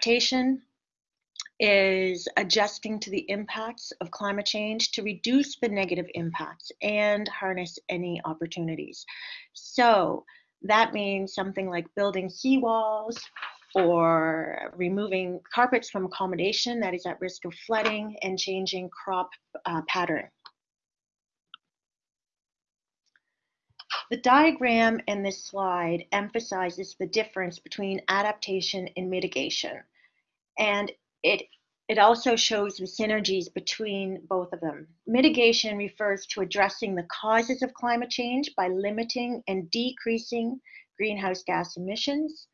Adaptation is adjusting to the impacts of climate change to reduce the negative impacts and harness any opportunities. So that means something like building seawalls or removing carpets from accommodation that is at risk of flooding and changing crop uh, pattern. The diagram in this slide emphasizes the difference between adaptation and mitigation. And it, it also shows the synergies between both of them. Mitigation refers to addressing the causes of climate change by limiting and decreasing greenhouse gas emissions.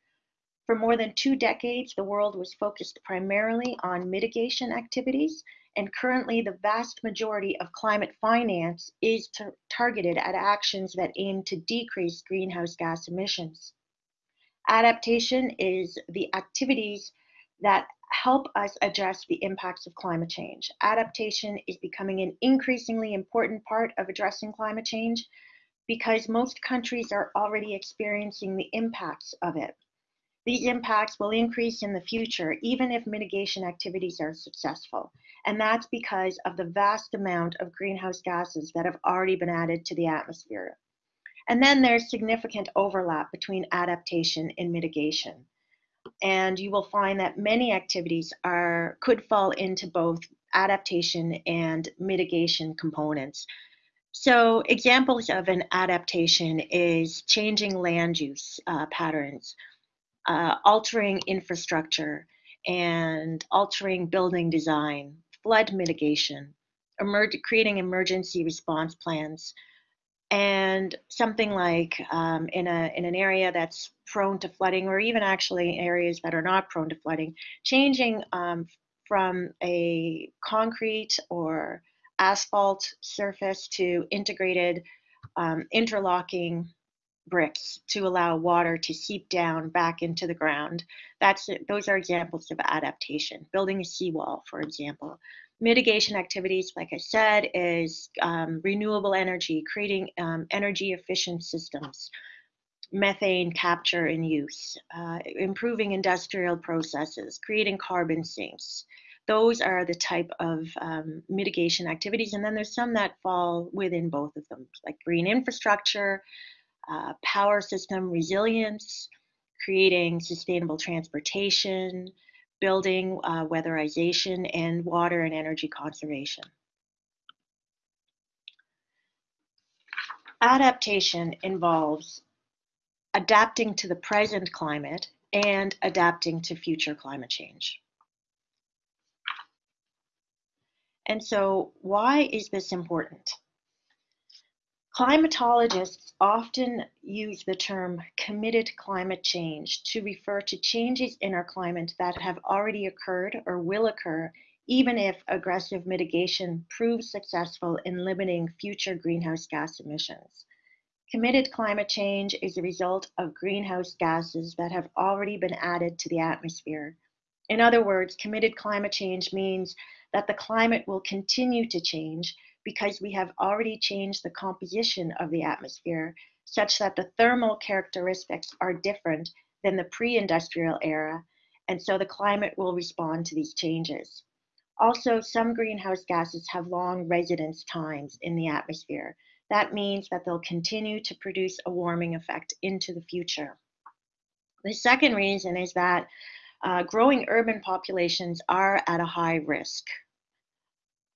For more than two decades, the world was focused primarily on mitigation activities, and currently the vast majority of climate finance is targeted at actions that aim to decrease greenhouse gas emissions. Adaptation is the activities that help us address the impacts of climate change. Adaptation is becoming an increasingly important part of addressing climate change because most countries are already experiencing the impacts of it. These impacts will increase in the future even if mitigation activities are successful. And that's because of the vast amount of greenhouse gases that have already been added to the atmosphere. And then there's significant overlap between adaptation and mitigation and you will find that many activities are could fall into both adaptation and mitigation components. So examples of an adaptation is changing land use uh, patterns, uh, altering infrastructure, and altering building design, flood mitigation, emer creating emergency response plans, and something like um, in a in an area that's prone to flooding, or even actually areas that are not prone to flooding, changing um, from a concrete or asphalt surface to integrated um, interlocking bricks to allow water to seep down back into the ground. That's those are examples of adaptation. Building a seawall, for example. Mitigation activities, like I said, is um, renewable energy, creating um, energy efficient systems, methane capture and use, uh, improving industrial processes, creating carbon sinks. Those are the type of um, mitigation activities. And then there's some that fall within both of them, like green infrastructure, uh, power system resilience, creating sustainable transportation, building, uh, weatherization, and water and energy conservation. Adaptation involves adapting to the present climate and adapting to future climate change. And so why is this important? Climatologists often use the term committed climate change to refer to changes in our climate that have already occurred or will occur, even if aggressive mitigation proves successful in limiting future greenhouse gas emissions. Committed climate change is a result of greenhouse gases that have already been added to the atmosphere. In other words, committed climate change means that the climate will continue to change because we have already changed the composition of the atmosphere such that the thermal characteristics are different than the pre-industrial era, and so the climate will respond to these changes. Also, some greenhouse gases have long residence times in the atmosphere. That means that they'll continue to produce a warming effect into the future. The second reason is that uh, growing urban populations are at a high risk.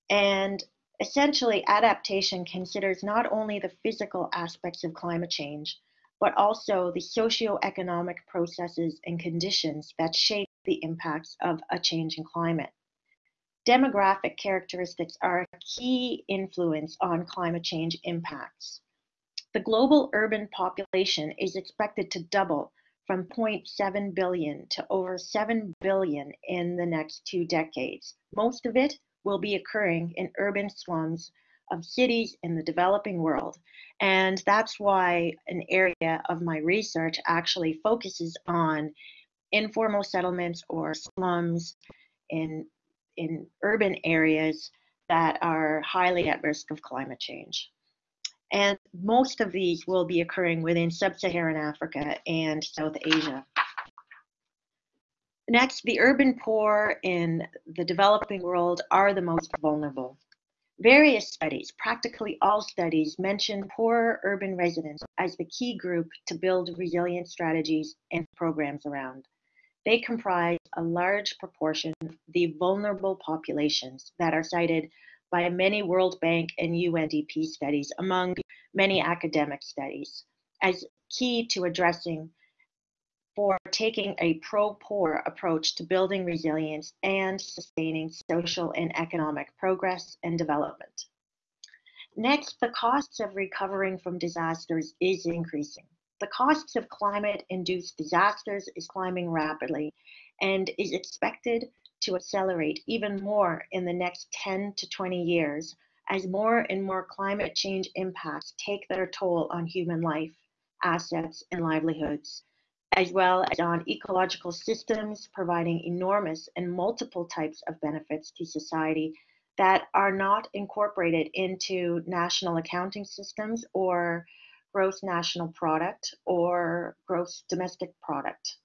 And Essentially, adaptation considers not only the physical aspects of climate change, but also the socio-economic processes and conditions that shape the impacts of a changing climate. Demographic characteristics are a key influence on climate change impacts. The global urban population is expected to double from 0.7 billion to over 7 billion in the next two decades, most of it will be occurring in urban slums of cities in the developing world. And that's why an area of my research actually focuses on informal settlements or slums in, in urban areas that are highly at risk of climate change. And most of these will be occurring within sub-Saharan Africa and South Asia. Next, the urban poor in the developing world are the most vulnerable. Various studies, practically all studies, mention poor urban residents as the key group to build resilient strategies and programs around. They comprise a large proportion of the vulnerable populations that are cited by many World Bank and UNDP studies, among many academic studies, as key to addressing for taking a pro-poor approach to building resilience and sustaining social and economic progress and development. Next, the costs of recovering from disasters is increasing. The costs of climate-induced disasters is climbing rapidly and is expected to accelerate even more in the next 10 to 20 years as more and more climate change impacts take their toll on human life, assets, and livelihoods as well as on ecological systems, providing enormous and multiple types of benefits to society that are not incorporated into national accounting systems or gross national product or gross domestic product.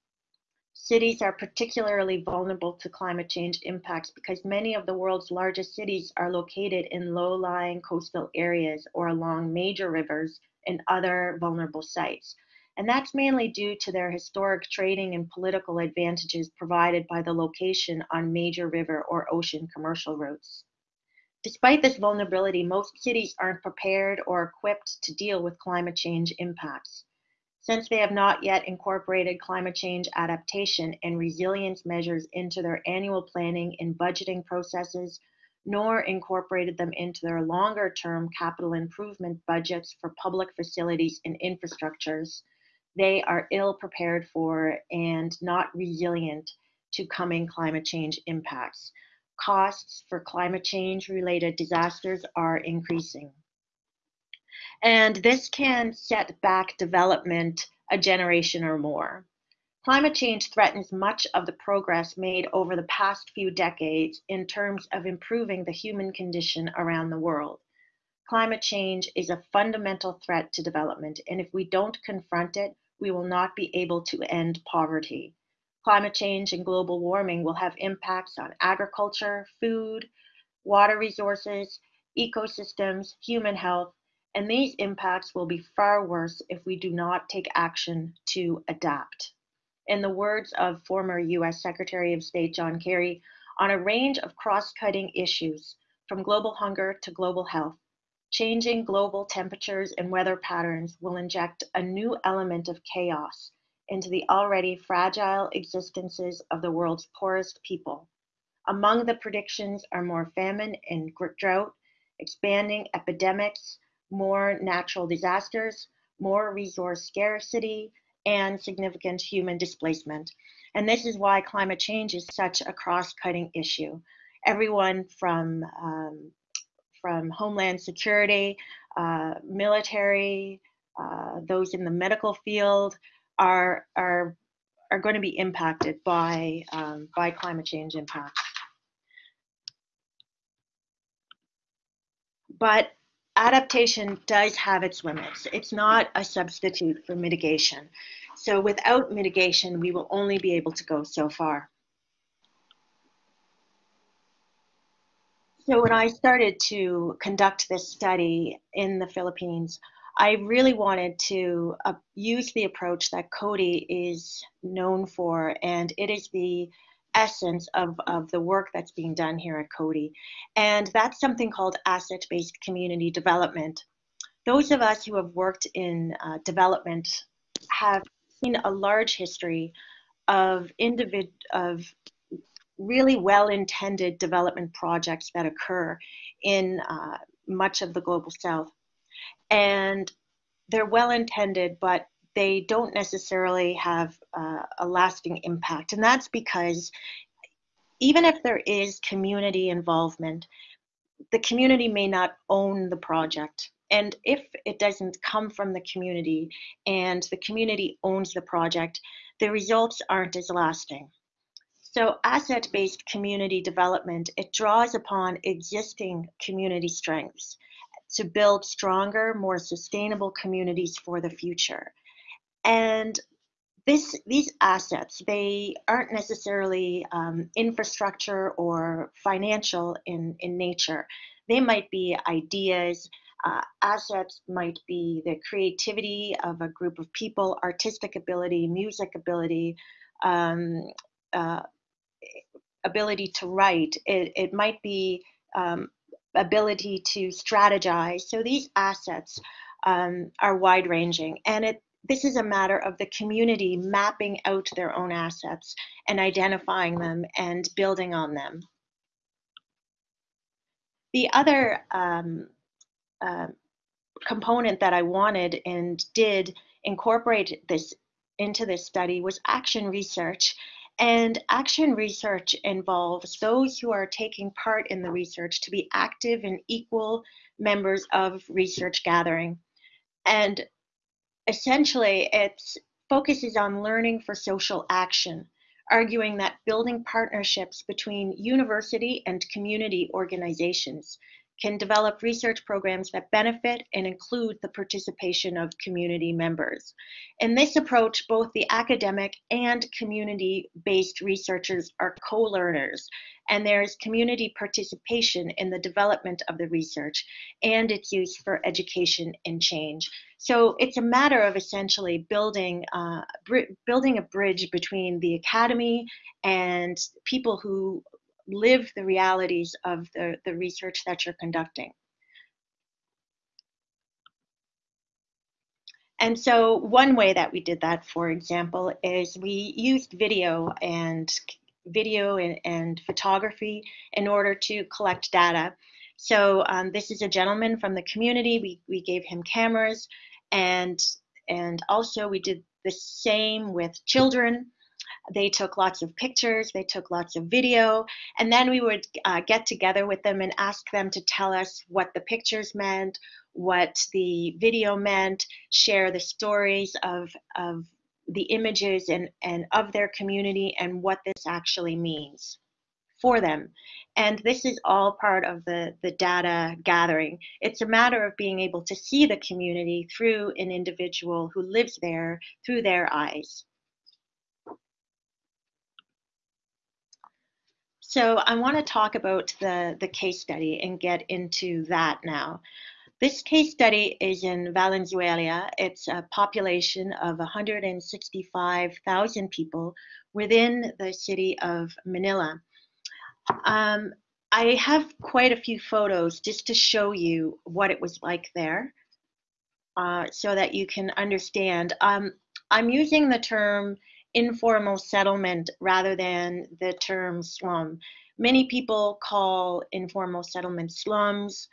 Cities are particularly vulnerable to climate change impacts because many of the world's largest cities are located in low-lying coastal areas or along major rivers and other vulnerable sites and that's mainly due to their historic trading and political advantages provided by the location on major river or ocean commercial routes. Despite this vulnerability, most cities aren't prepared or equipped to deal with climate change impacts. Since they have not yet incorporated climate change adaptation and resilience measures into their annual planning and budgeting processes, nor incorporated them into their longer term capital improvement budgets for public facilities and infrastructures, they are ill prepared for and not resilient to coming climate change impacts. Costs for climate change related disasters are increasing. And this can set back development a generation or more. Climate change threatens much of the progress made over the past few decades in terms of improving the human condition around the world. Climate change is a fundamental threat to development, and if we don't confront it, we will not be able to end poverty. Climate change and global warming will have impacts on agriculture, food, water resources, ecosystems, human health, and these impacts will be far worse if we do not take action to adapt. In the words of former US Secretary of State John Kerry, on a range of cross cutting issues, from global hunger to global health, Changing global temperatures and weather patterns will inject a new element of chaos into the already fragile existences of the world's poorest people. Among the predictions are more famine and drought, expanding epidemics, more natural disasters, more resource scarcity, and significant human displacement. And this is why climate change is such a cross cutting issue. Everyone from um, from Homeland Security, uh, military, uh, those in the medical field are are are going to be impacted by um, by climate change impacts. But adaptation does have its limits. It's not a substitute for mitigation. So without mitigation, we will only be able to go so far. So when I started to conduct this study in the Philippines, I really wanted to uh, use the approach that Coady is known for, and it is the essence of, of the work that's being done here at Coady. And that's something called asset-based community development. Those of us who have worked in uh, development have seen a large history of individ of really well-intended development projects that occur in uh, much of the global south. And they're well-intended, but they don't necessarily have uh, a lasting impact. And that's because even if there is community involvement, the community may not own the project. And if it doesn't come from the community and the community owns the project, the results aren't as lasting. So asset-based community development, it draws upon existing community strengths to build stronger, more sustainable communities for the future. And this these assets they aren't necessarily um, infrastructure or financial in in nature they might be ideas uh, assets might be the creativity of a group of people artistic ability music ability um, uh, ability to write it, it might be um, ability to strategize so these assets um, are wide ranging and it this is a matter of the community mapping out their own assets and identifying them and building on them. The other um, uh, component that I wanted and did incorporate this into this study was action research. And action research involves those who are taking part in the research to be active and equal members of research gathering. And essentially it focuses on learning for social action, arguing that building partnerships between university and community organizations can develop research programs that benefit and include the participation of community members. In this approach, both the academic and community-based researchers are co-learners, and there is community participation in the development of the research and its use for education and change. So it's a matter of essentially building, uh, building a bridge between the academy and people who live the realities of the, the research that you're conducting. And so one way that we did that, for example, is we used video and video and, and photography in order to collect data. So um, this is a gentleman from the community. We, we gave him cameras and, and also we did the same with children. They took lots of pictures, they took lots of video, and then we would uh, get together with them and ask them to tell us what the pictures meant, what the video meant, share the stories of, of the images and, and of their community and what this actually means for them. And this is all part of the, the data gathering. It's a matter of being able to see the community through an individual who lives there through their eyes. So I want to talk about the, the case study and get into that now. This case study is in Valenzuela. It's a population of 165,000 people within the city of Manila. Um, I have quite a few photos just to show you what it was like there uh, so that you can understand. Um, I'm using the term informal settlement rather than the term slum. Many people call informal settlement slums.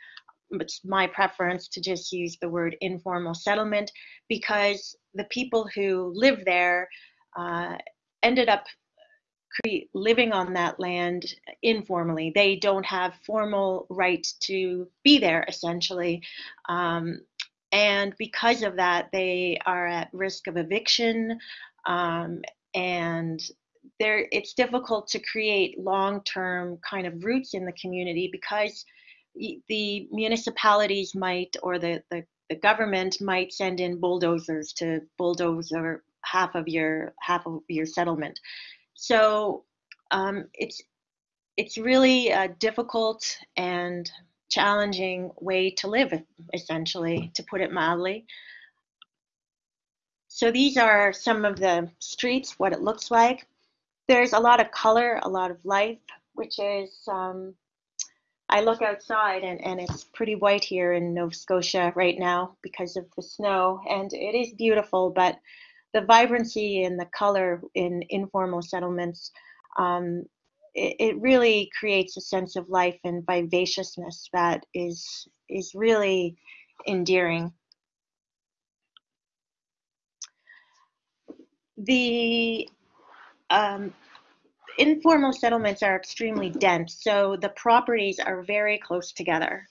It's my preference to just use the word informal settlement because the people who live there uh, ended up living on that land informally. They don't have formal right to be there, essentially. Um, and because of that, they are at risk of eviction, um, and there it's difficult to create long-term kind of roots in the community because the municipalities might or the, the, the government might send in bulldozers to bulldoze half of your half of your settlement. So um, it's it's really a difficult and challenging way to live essentially to put it mildly so these are some of the streets, what it looks like. There's a lot of color, a lot of life, which is, um, I look outside and, and it's pretty white here in Nova Scotia right now because of the snow and it is beautiful, but the vibrancy and the color in informal settlements, um, it, it really creates a sense of life and vivaciousness that is, is really endearing. The um, informal settlements are extremely dense, so the properties are very close together.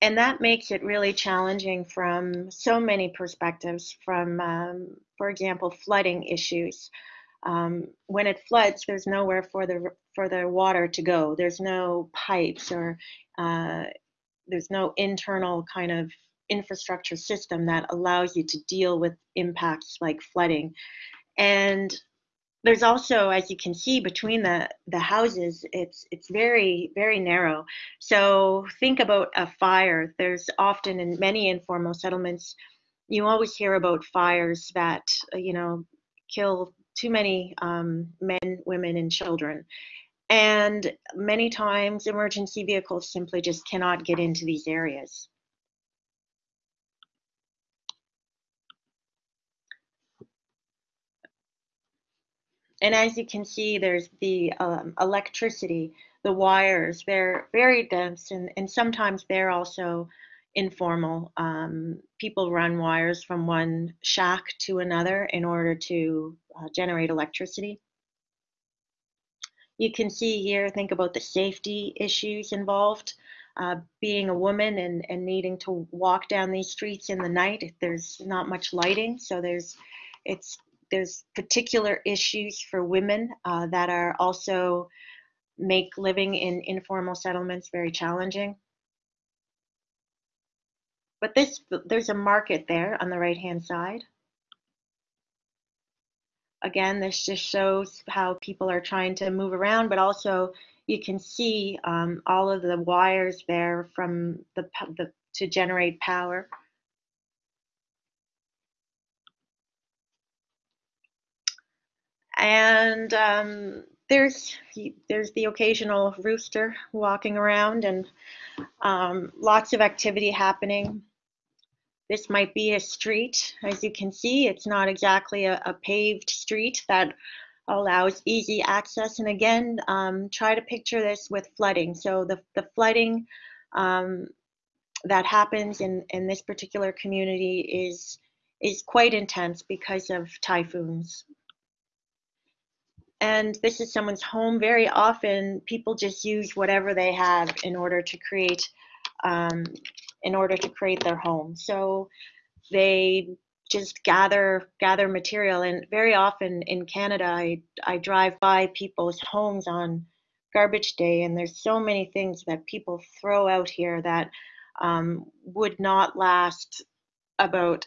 And that makes it really challenging from so many perspectives, from, um, for example, flooding issues. Um, when it floods, there's nowhere for the for the water to go. There's no pipes or uh, there's no internal kind of infrastructure system that allows you to deal with impacts like flooding. And there's also, as you can see, between the, the houses, it's it's very, very narrow. So think about a fire. There's often in many informal settlements, you always hear about fires that, you know, kill too many um, men, women, and children. And many times emergency vehicles simply just cannot get into these areas. And as you can see, there's the um, electricity, the wires, they're very dense and, and sometimes they're also informal. Um, people run wires from one shack to another in order to uh, generate electricity. You can see here, think about the safety issues involved. Uh, being a woman and, and needing to walk down these streets in the night, there's not much lighting, so there's it's there's particular issues for women uh, that are also make living in informal settlements very challenging. But this, there's a market there on the right hand side. Again, this just shows how people are trying to move around, but also you can see um, all of the wires there from the, the to generate power. And um, there's there's the occasional rooster walking around and um, lots of activity happening. This might be a street. As you can see, it's not exactly a, a paved street that allows easy access. And again, um, try to picture this with flooding. So the, the flooding um, that happens in, in this particular community is, is quite intense because of typhoons and this is someone's home. Very often, people just use whatever they have in order to create, um, in order to create their home. So they just gather gather material, and very often in Canada, I I drive by people's homes on garbage day, and there's so many things that people throw out here that um, would not last about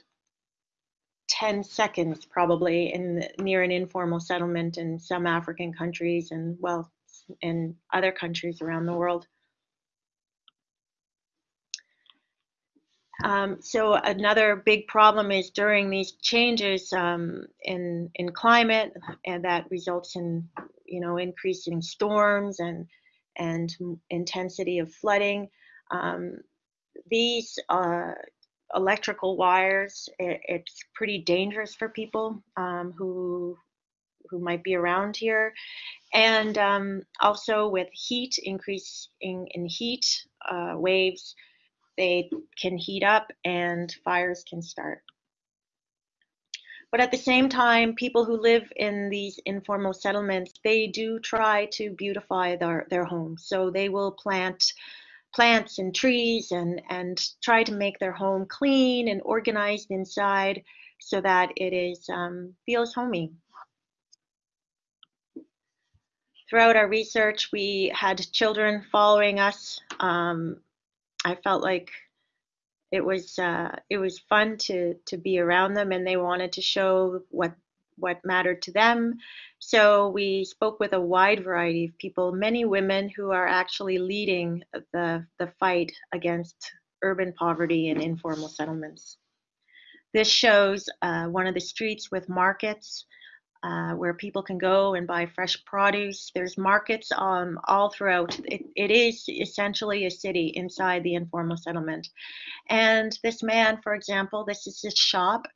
10 seconds probably in near an informal settlement in some African countries and well in other countries around the world. Um, so another big problem is during these changes um, in in climate, and that results in you know increasing storms and and intensity of flooding. Um, these uh, electrical wires. It, it's pretty dangerous for people um, who who might be around here, and um, also with heat increasing in heat uh, waves, they can heat up and fires can start. But at the same time, people who live in these informal settlements, they do try to beautify their, their homes. So they will plant plants and trees and, and try to make their home clean and organized inside so that it is um, feels homey. Throughout our research, we had children following us. Um, I felt like it was uh, it was fun to to be around them, and they wanted to show what what mattered to them. So we spoke with a wide variety of people, many women who are actually leading the, the fight against urban poverty and informal settlements. This shows uh, one of the streets with markets uh, where people can go and buy fresh produce. There's markets um, all throughout. It, it is essentially a city inside the informal settlement. And this man, for example, this is his shop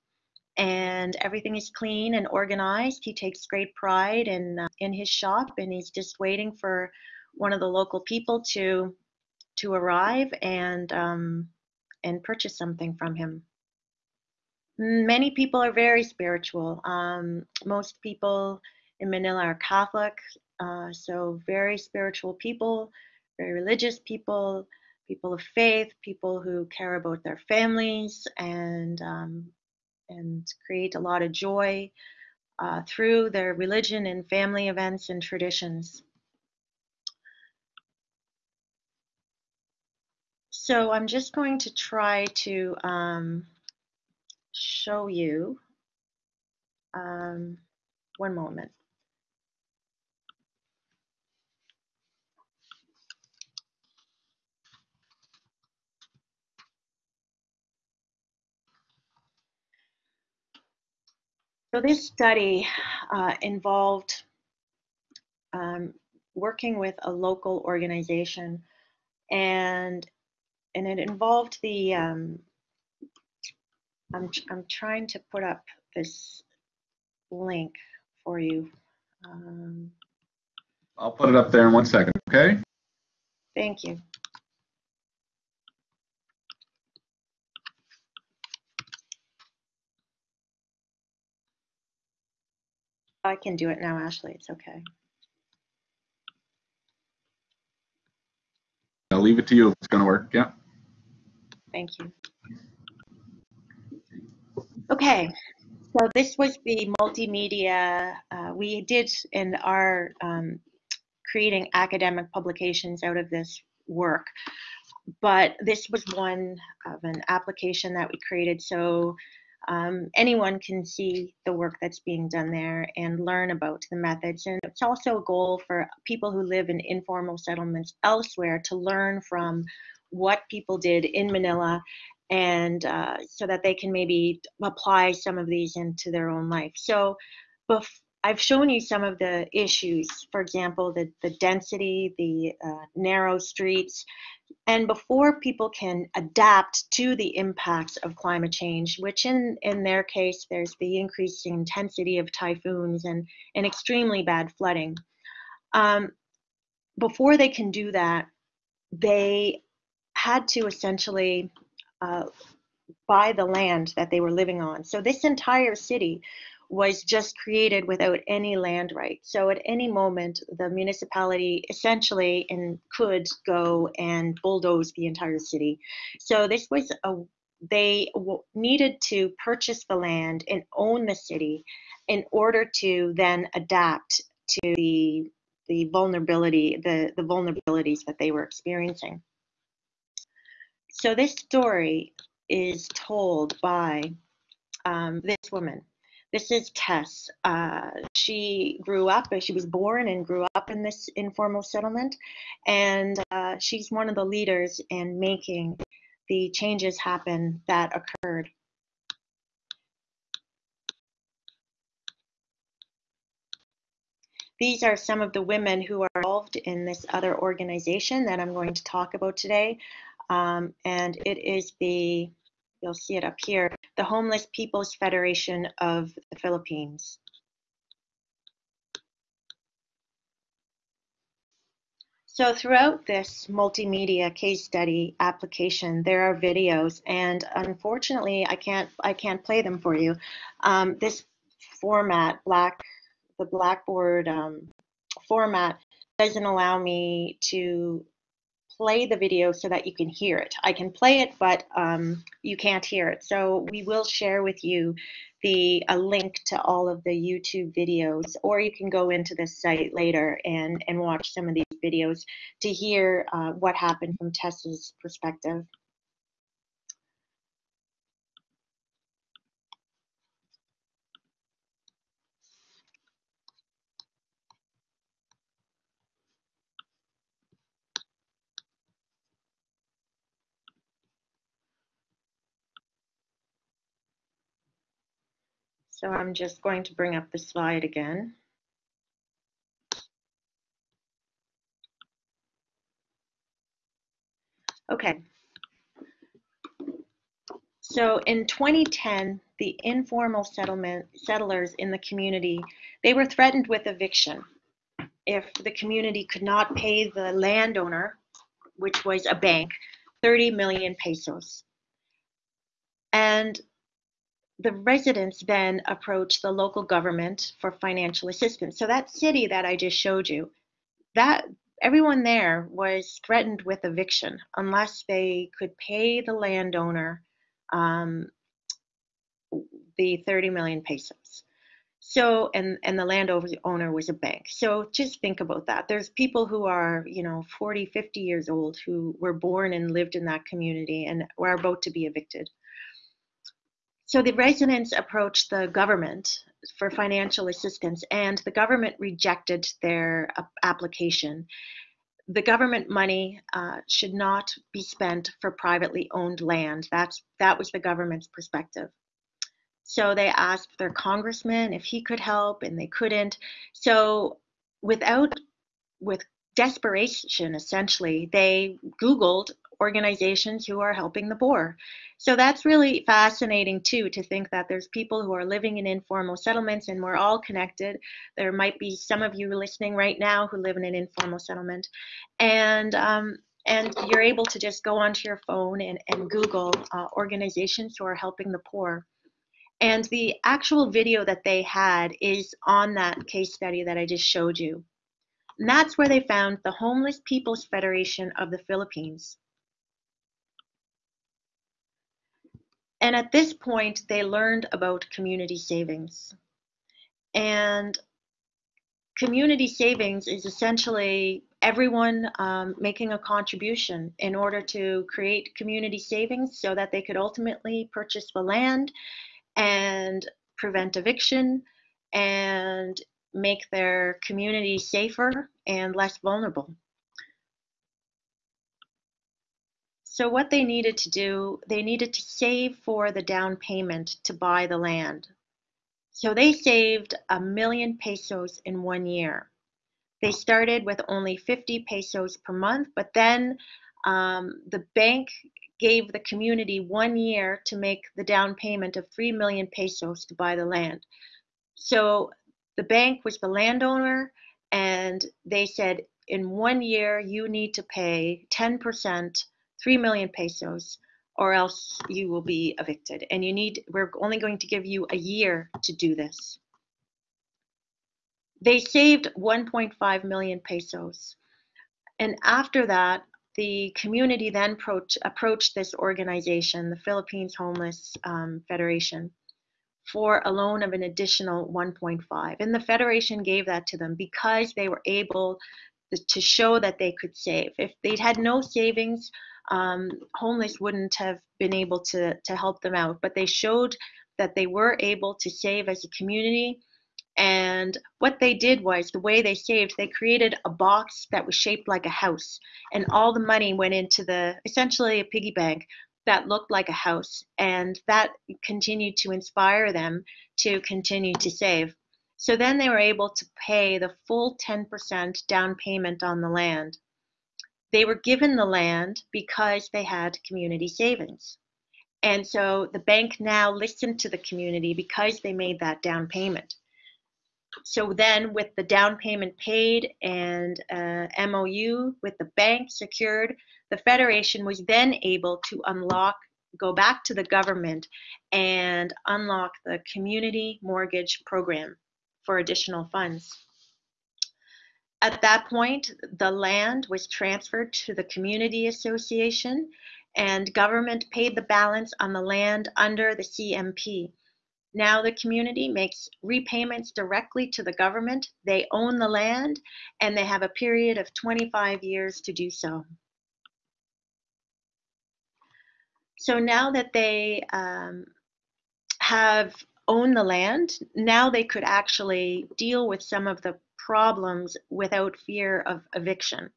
and everything is clean and organized. He takes great pride in uh, in his shop, and he's just waiting for one of the local people to to arrive and um, and purchase something from him. Many people are very spiritual. Um, most people in Manila are Catholic, uh, so very spiritual people, very religious people, people of faith, people who care about their families and um, and create a lot of joy uh, through their religion and family events and traditions. So I'm just going to try to um, show you um, one moment. So this study uh, involved um, working with a local organization and and it involved the um, I'm, I'm trying to put up this link for you. Um, I'll put it up there in one second, okay? thank you. I can do it now, Ashley. It's okay. I'll leave it to you if it's gonna work, yeah. Thank you. Okay, so this was the multimedia uh, we did in our um, creating academic publications out of this work. But this was one of an application that we created so um, anyone can see the work that's being done there and learn about the methods. And it's also a goal for people who live in informal settlements elsewhere to learn from what people did in Manila and uh, so that they can maybe apply some of these into their own life. So I've shown you some of the issues, for example, the, the density, the uh, narrow streets, and before people can adapt to the impacts of climate change, which in, in their case, there's the increasing intensity of typhoons and, and extremely bad flooding. Um, before they can do that, they had to essentially uh, buy the land that they were living on. So this entire city was just created without any land rights. So at any moment, the municipality essentially and could go and bulldoze the entire city. So this was a they needed to purchase the land and own the city in order to then adapt to the the vulnerability the the vulnerabilities that they were experiencing. So this story is told by um, this woman this is Tess. Uh, she grew up, she was born and grew up in this informal settlement, and uh, she's one of the leaders in making the changes happen that occurred. These are some of the women who are involved in this other organization that I'm going to talk about today. Um, and it is the You'll see it up here, the Homeless People's Federation of the Philippines. So throughout this multimedia case study application, there are videos, and unfortunately, I can't I can't play them for you. Um, this format, black, the Blackboard um, format, doesn't allow me to play the video so that you can hear it. I can play it, but um, you can't hear it. So we will share with you the a link to all of the YouTube videos, or you can go into this site later and, and watch some of these videos to hear uh, what happened from Tessa's perspective. So I'm just going to bring up the slide again. Okay. So in 2010, the informal settlement settlers in the community, they were threatened with eviction if the community could not pay the landowner, which was a bank, 30 million pesos. And the residents then approach the local government for financial assistance. So that city that I just showed you, that everyone there was threatened with eviction unless they could pay the landowner um, the 30 million pesos. So, and, and the landowner was a bank. So just think about that. There's people who are, you know, 40, 50 years old who were born and lived in that community and were about to be evicted. So the residents approached the government for financial assistance and the government rejected their application. The government money uh, should not be spent for privately owned land. That's, that was the government's perspective. So they asked their congressman if he could help, and they couldn't. So without, with desperation, essentially, they Googled organizations who are helping the poor. So that's really fascinating too to think that there's people who are living in informal settlements and we're all connected. There might be some of you listening right now who live in an informal settlement, and um, and you're able to just go onto your phone and, and Google uh, organizations who are helping the poor. And the actual video that they had is on that case study that I just showed you. And that's where they found the Homeless People's Federation of the Philippines. And at this point, they learned about community savings. And community savings is essentially everyone um, making a contribution in order to create community savings so that they could ultimately purchase the land and prevent eviction and make their community safer and less vulnerable. So what they needed to do, they needed to save for the down payment to buy the land. So they saved a million pesos in one year. They started with only 50 pesos per month, but then um, the bank gave the community one year to make the down payment of 3 million pesos to buy the land. So the bank was the landowner, and they said, in one year, you need to pay 10%, 3 million pesos, or else you will be evicted. And you need, we're only going to give you a year to do this. They saved 1.5 million pesos. And after that, the community then approach, approached this organization, the Philippines Homeless um, Federation, for a loan of an additional 1.5. And the Federation gave that to them because they were able to show that they could save. If they'd had no savings, um, homeless wouldn't have been able to, to help them out. But they showed that they were able to save as a community and what they did was the way they saved, they created a box that was shaped like a house. And all the money went into the essentially a piggy bank that looked like a house. And that continued to inspire them to continue to save. So then they were able to pay the full 10% down payment on the land. They were given the land because they had community savings. And so the bank now listened to the community because they made that down payment so then with the down payment paid and uh, MOU with the bank secured, the Federation was then able to unlock, go back to the government and unlock the community mortgage program for additional funds. At that point, the land was transferred to the community association and government paid the balance on the land under the CMP. Now the community makes repayments directly to the government. They own the land and they have a period of 25 years to do so. So now that they um, have owned the land, now they could actually deal with some of the problems without fear of eviction.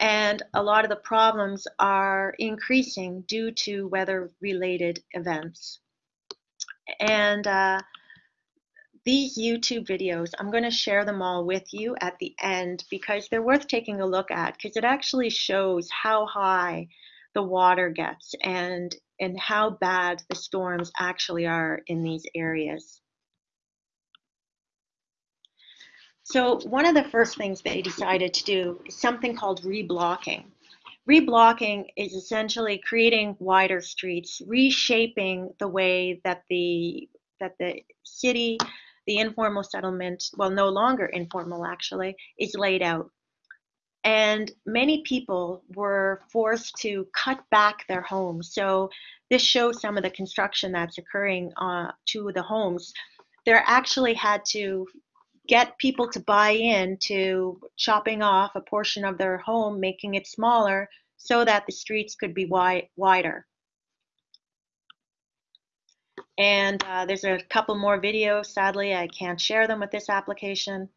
And a lot of the problems are increasing due to weather related events and uh, these YouTube videos, I'm going to share them all with you at the end because they're worth taking a look at because it actually shows how high the water gets and and how bad the storms actually are in these areas. So one of the first things they decided to do is something called reblocking. Reblocking is essentially creating wider streets, reshaping the way that the that the city, the informal settlement, well, no longer informal actually, is laid out. And many people were forced to cut back their homes. So this shows some of the construction that's occurring uh, to the homes. they're actually had to get people to buy in to chopping off a portion of their home, making it smaller so that the streets could be wide, wider. And uh, there's a couple more videos. Sadly, I can't share them with this application.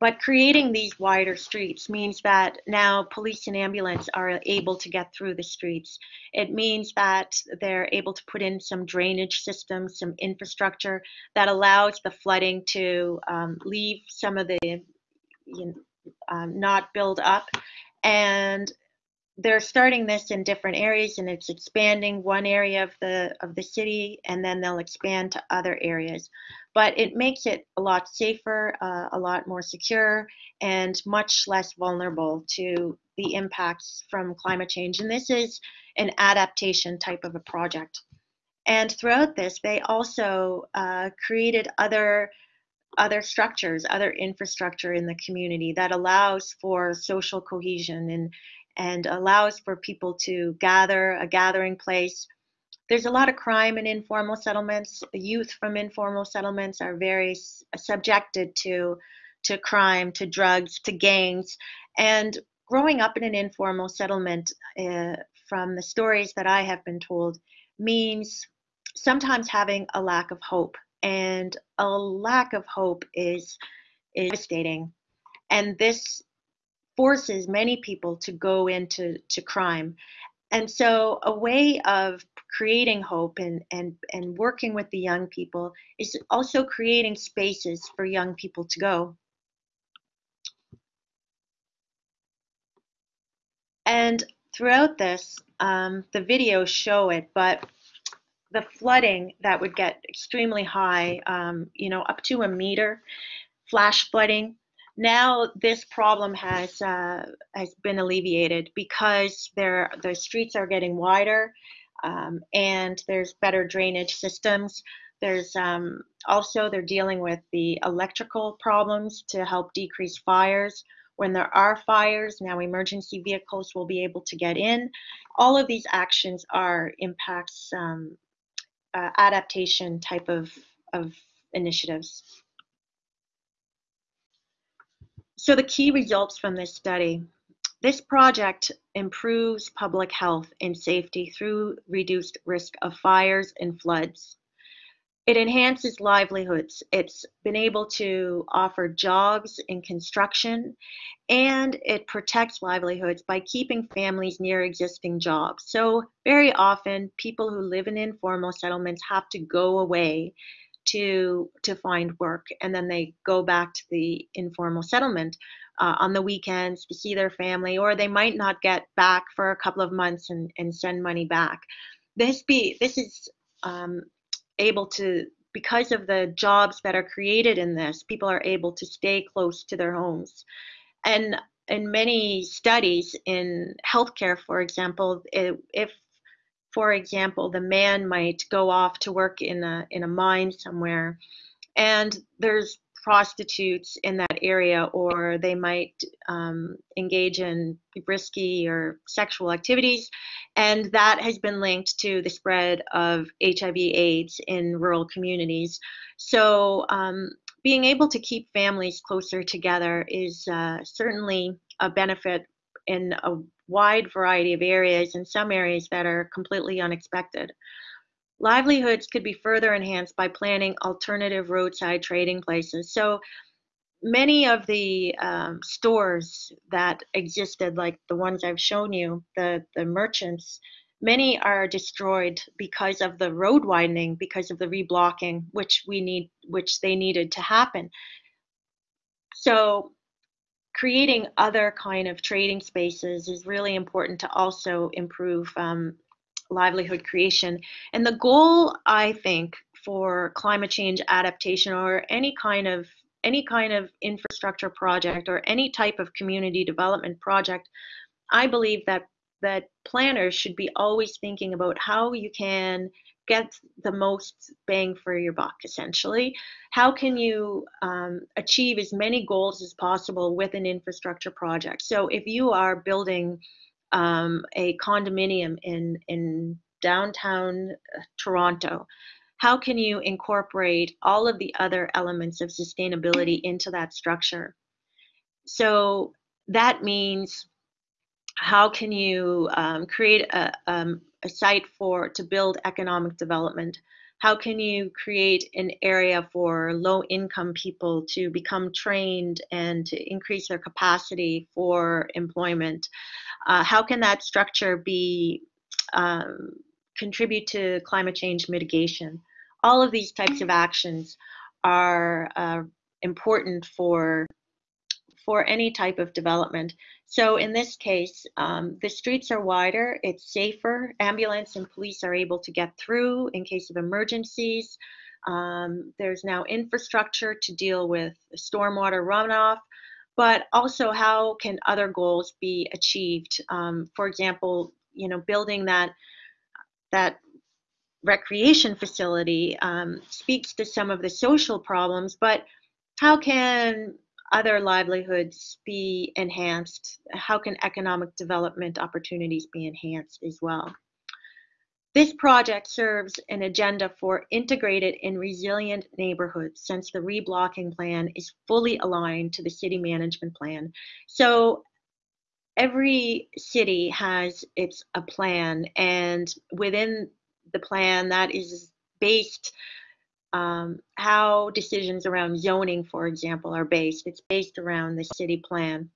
But creating these wider streets means that now police and ambulance are able to get through the streets. It means that they're able to put in some drainage systems, some infrastructure that allows the flooding to um, leave some of the, you know, um, not build up. And they're starting this in different areas and it's expanding one area of the of the city and then they'll expand to other areas but it makes it a lot safer uh, a lot more secure and much less vulnerable to the impacts from climate change and this is an adaptation type of a project and throughout this they also uh, created other other structures, other infrastructure in the community that allows for social cohesion and and allows for people to gather, a gathering place. There's a lot of crime in informal settlements. Youth from informal settlements are very subjected to, to crime, to drugs, to gangs. And growing up in an informal settlement, uh, from the stories that I have been told, means sometimes having a lack of hope. And a lack of hope is, is devastating. And this forces many people to go into to crime. And so a way of creating hope and, and, and working with the young people is also creating spaces for young people to go. And throughout this, um, the videos show it, but the flooding that would get extremely high, um, you know, up to a meter, flash flooding, now this problem has uh, has been alleviated because there the streets are getting wider um, and there's better drainage systems. There's um, also they're dealing with the electrical problems to help decrease fires. When there are fires, now emergency vehicles will be able to get in. All of these actions are impacts um, uh, adaptation type of, of initiatives. So the key results from this study. This project improves public health and safety through reduced risk of fires and floods. It enhances livelihoods. It's been able to offer jobs in construction and it protects livelihoods by keeping families near existing jobs. So very often people who live in informal settlements have to go away to to find work and then they go back to the informal settlement uh, on the weekends to see their family or they might not get back for a couple of months and, and send money back. This be this is um, able to because of the jobs that are created in this people are able to stay close to their homes. And in many studies in healthcare for example if for example, the man might go off to work in a in a mine somewhere, and there's prostitutes in that area, or they might um, engage in risky or sexual activities, and that has been linked to the spread of HIV/AIDS in rural communities. So. Um, being able to keep families closer together is uh, certainly a benefit in a wide variety of areas and some areas that are completely unexpected. Livelihoods could be further enhanced by planning alternative roadside trading places. So many of the um, stores that existed, like the ones I've shown you, the, the merchants, many are destroyed because of the road widening, because of the reblocking, which we need, which they needed to happen. So creating other kind of trading spaces is really important to also improve um, livelihood creation. And the goal, I think, for climate change adaptation or any kind of any kind of infrastructure project or any type of community development project, I believe that that planners should be always thinking about how you can get the most bang for your buck essentially how can you um, achieve as many goals as possible with an infrastructure project so if you are building um, a condominium in in downtown uh, toronto how can you incorporate all of the other elements of sustainability into that structure? So that means how can you um, create a, um, a site for to build economic development? How can you create an area for low income people to become trained and to increase their capacity for employment? Uh, how can that structure be um, contribute to climate change mitigation? All of these types of actions are uh, important for for any type of development. So in this case, um, the streets are wider, it's safer, ambulance and police are able to get through in case of emergencies. Um, there's now infrastructure to deal with stormwater runoff, but also how can other goals be achieved? Um, for example, you know, building that that recreation facility um, speaks to some of the social problems, but how can other livelihoods be enhanced? How can economic development opportunities be enhanced as well? This project serves an agenda for integrated and resilient neighborhoods since the reblocking plan is fully aligned to the city management plan. So every city has its a plan and within the plan that is based um, how decisions around zoning, for example, are based. It's based around the city plan.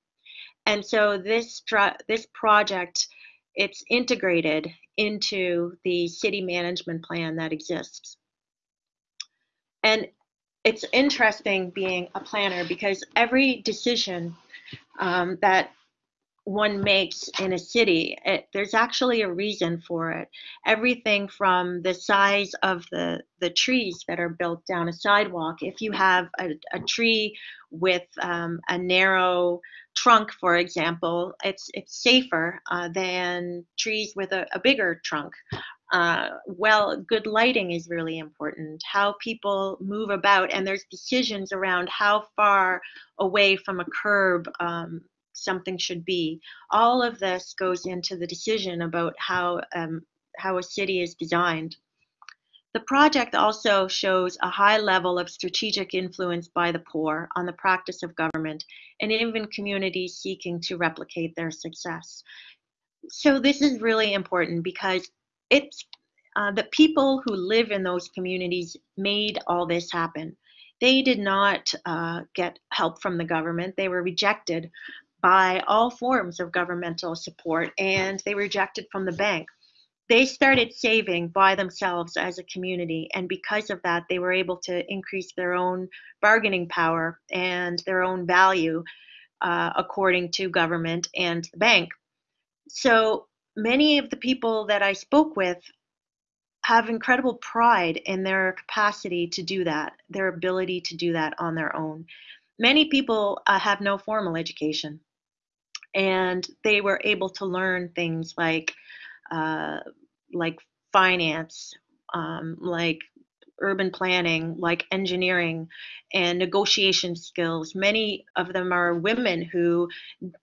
And so this, this project, it's integrated into the city management plan that exists. And it's interesting being a planner because every decision um, that one makes in a city, it, there's actually a reason for it. Everything from the size of the, the trees that are built down a sidewalk. If you have a, a tree with um, a narrow trunk, for example, it's, it's safer uh, than trees with a, a bigger trunk. Uh, well, good lighting is really important. How people move about, and there's decisions around how far away from a curb um, something should be. All of this goes into the decision about how, um, how a city is designed. The project also shows a high level of strategic influence by the poor on the practice of government and even communities seeking to replicate their success. So this is really important because it's uh, the people who live in those communities made all this happen. They did not uh, get help from the government. They were rejected by all forms of governmental support and they rejected from the bank. They started saving by themselves as a community, and because of that, they were able to increase their own bargaining power and their own value uh, according to government and the bank. So many of the people that I spoke with have incredible pride in their capacity to do that, their ability to do that on their own. Many people uh, have no formal education and they were able to learn things like uh, like finance, um, like urban planning, like engineering and negotiation skills. Many of them are women who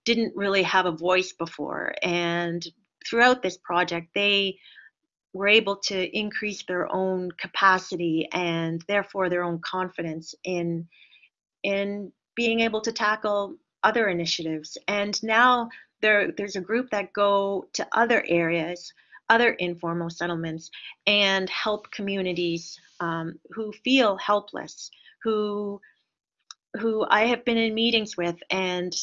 didn't really have a voice before. And throughout this project, they were able to increase their own capacity and therefore their own confidence in in being able to tackle other initiatives. And now there, there's a group that go to other areas, other informal settlements, and help communities um, who feel helpless, who who I have been in meetings with, and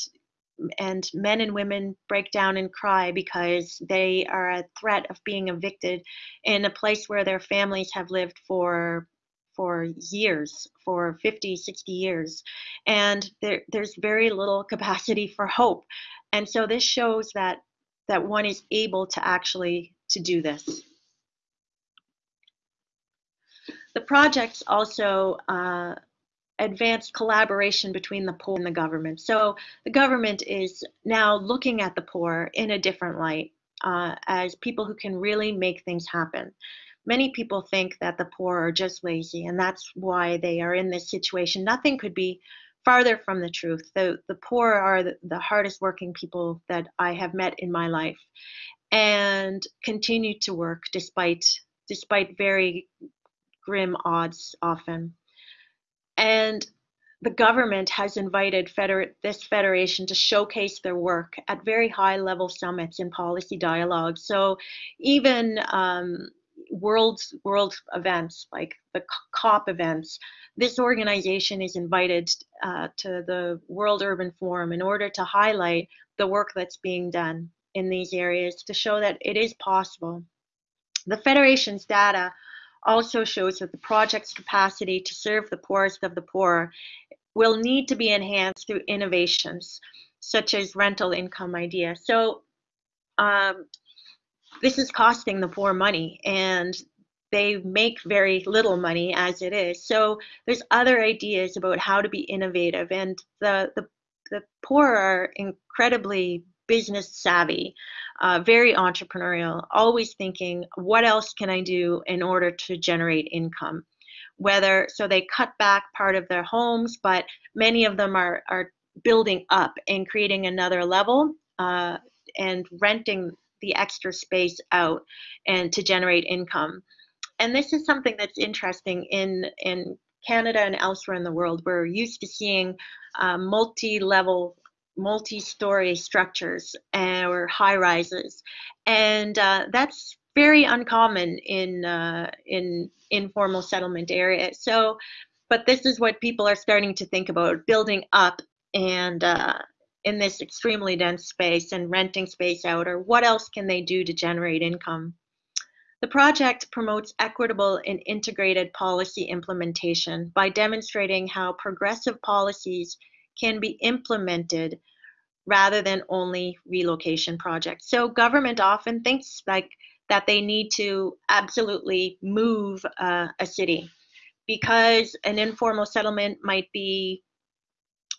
and men and women break down and cry because they are a threat of being evicted in a place where their families have lived for for years, for 50, 60 years, and there, there's very little capacity for hope. And so this shows that that one is able to actually to do this. The projects also uh, advanced collaboration between the poor and the government. So the government is now looking at the poor in a different light uh, as people who can really make things happen many people think that the poor are just lazy and that's why they are in this situation. Nothing could be farther from the truth. The, the poor are the, the hardest working people that I have met in my life and continue to work despite despite very grim odds often. And the government has invited feder- this federation to showcase their work at very high level summits and policy dialogues. So even um, world world events like the COP events, this organization is invited uh, to the World Urban Forum in order to highlight the work that's being done in these areas to show that it is possible. The Federation's data also shows that the project's capacity to serve the poorest of the poor will need to be enhanced through innovations such as rental income ideas. So um, this is costing the poor money and they make very little money as it is. So there's other ideas about how to be innovative and the, the, the poor are incredibly business savvy, uh, very entrepreneurial, always thinking, what else can I do in order to generate income? whether so they cut back part of their homes, but many of them are are building up and creating another level uh, and renting the extra space out and to generate income. And this is something that's interesting in in Canada and elsewhere in the world. We're used to seeing uh, multi-level multi-story structures or high rises and uh, that's very uncommon in uh, in informal settlement areas. So, but this is what people are starting to think about: building up and uh, in this extremely dense space and renting space out, or what else can they do to generate income? The project promotes equitable and integrated policy implementation by demonstrating how progressive policies can be implemented rather than only relocation projects. So government often thinks like that they need to absolutely move uh, a city because an informal settlement might be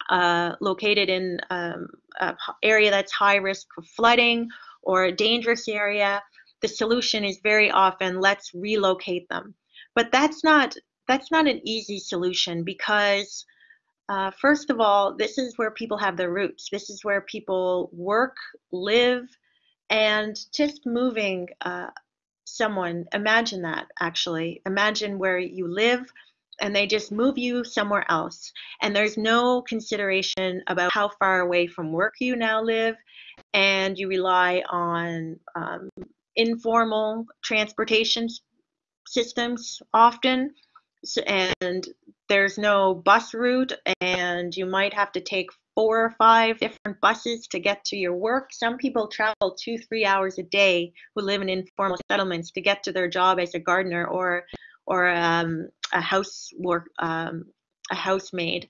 uh, located in um, an area that's high risk of flooding or a dangerous area. The solution is very often let's relocate them, but that's not that's not an easy solution because uh, first of all, this is where people have their roots. This is where people work, live, and just moving uh, someone imagine that actually imagine where you live and they just move you somewhere else and there's no consideration about how far away from work you now live and you rely on um, informal transportation systems often so, and there's no bus route and you might have to take four or five different buses to get to your work. Some people travel two, three hours a day who live in informal settlements to get to their job as a gardener or or um, a house work um, a housemaid.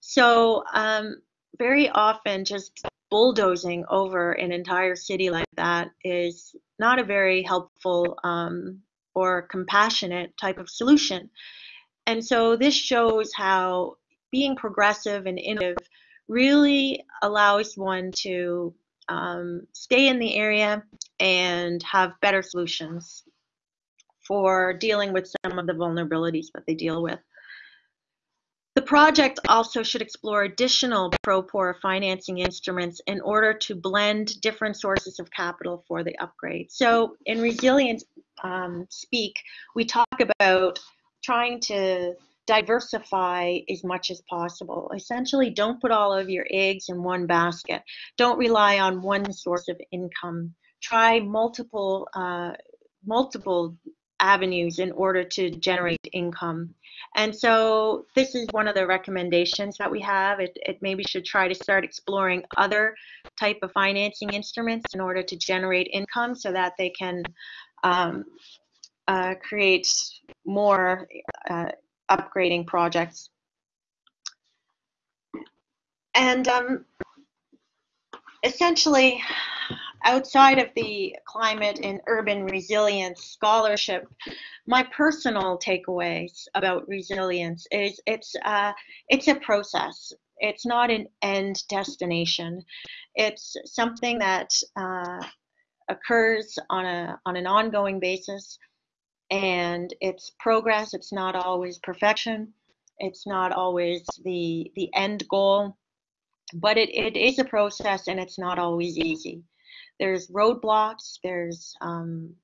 So um, very often, just bulldozing over an entire city like that is not a very helpful um, or compassionate type of solution. And so this shows how being progressive and innovative really allows one to um, stay in the area and have better solutions for dealing with some of the vulnerabilities that they deal with. The project also should explore additional pro-poor financing instruments in order to blend different sources of capital for the upgrade. So in resilience um, Speak, we talk about trying to diversify as much as possible. Essentially, don't put all of your eggs in one basket. Don't rely on one source of income. Try multiple uh, multiple avenues in order to generate income. And so this is one of the recommendations that we have. It, it maybe should try to start exploring other type of financing instruments in order to generate income so that they can um, uh, create more uh, upgrading projects. And um, essentially, outside of the climate and urban resilience scholarship, my personal takeaways about resilience is it's uh, it's a process. It's not an end destination. It's something that uh, occurs on a on an ongoing basis and it's progress it's not always perfection it's not always the the end goal but it, it is a process and it's not always easy there's roadblocks there's um,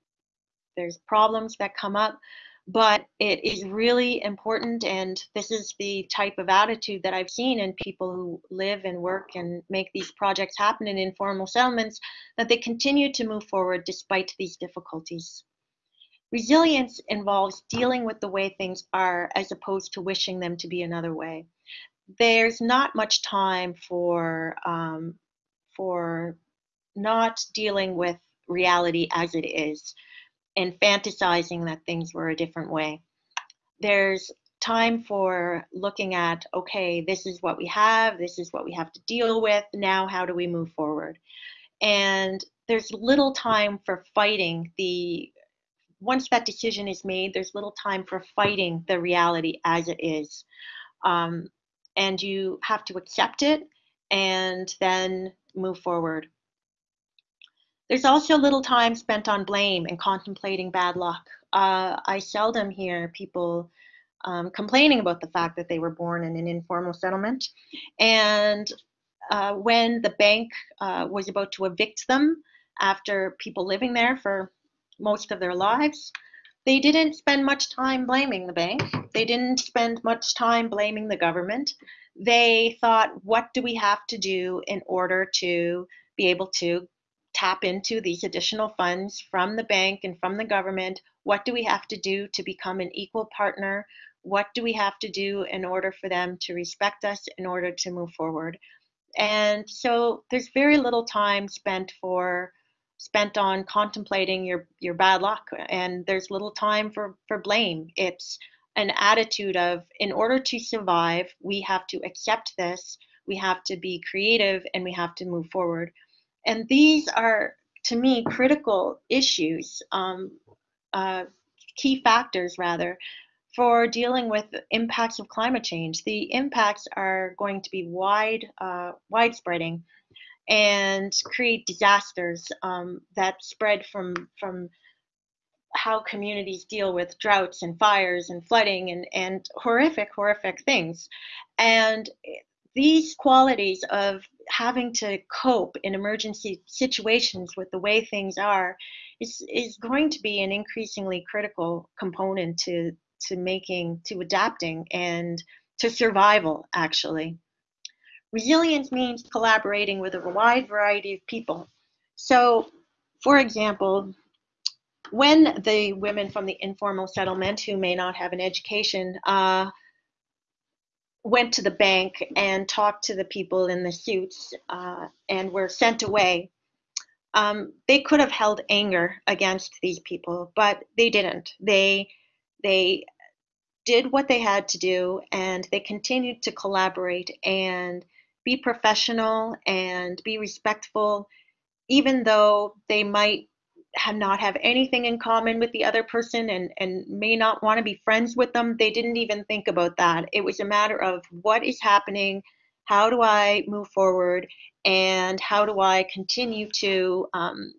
there's problems that come up but it is really important and this is the type of attitude that i've seen in people who live and work and make these projects happen in informal settlements that they continue to move forward despite these difficulties. Resilience involves dealing with the way things are as opposed to wishing them to be another way. There's not much time for um, for not dealing with reality as it is and fantasizing that things were a different way. There's time for looking at, okay, this is what we have, this is what we have to deal with, now how do we move forward? And there's little time for fighting the, once that decision is made, there's little time for fighting the reality as it is. Um, and you have to accept it and then move forward. There's also little time spent on blame and contemplating bad luck. Uh, I seldom hear people um, complaining about the fact that they were born in an informal settlement. And uh, when the bank uh, was about to evict them after people living there for most of their lives, they didn't spend much time blaming the bank. They didn't spend much time blaming the government. They thought, what do we have to do in order to be able to tap into these additional funds from the bank and from the government? What do we have to do to become an equal partner? What do we have to do in order for them to respect us in order to move forward? And so there's very little time spent for spent on contemplating your your bad luck and there's little time for for blame. It's an attitude of in order to survive, we have to accept this, we have to be creative and we have to move forward. And these are, to me, critical issues, um, uh, key factors rather, for dealing with impacts of climate change. The impacts are going to be wide, uh, widespreading, and create disasters um, that spread from from how communities deal with droughts and fires and flooding and, and horrific, horrific things. And these qualities of having to cope in emergency situations with the way things are is, is going to be an increasingly critical component to, to making, to adapting and to survival, actually. Resilience means collaborating with a wide variety of people. So, for example, when the women from the informal settlement who may not have an education uh, went to the bank and talked to the people in the suits uh, and were sent away, um, they could have held anger against these people, but they didn't. They they did what they had to do, and they continued to collaborate and be professional and be respectful, even though they might have not have anything in common with the other person and and may not want to be friends with them they didn't even think about that. It was a matter of what is happening how do i move forward and how do i continue to um,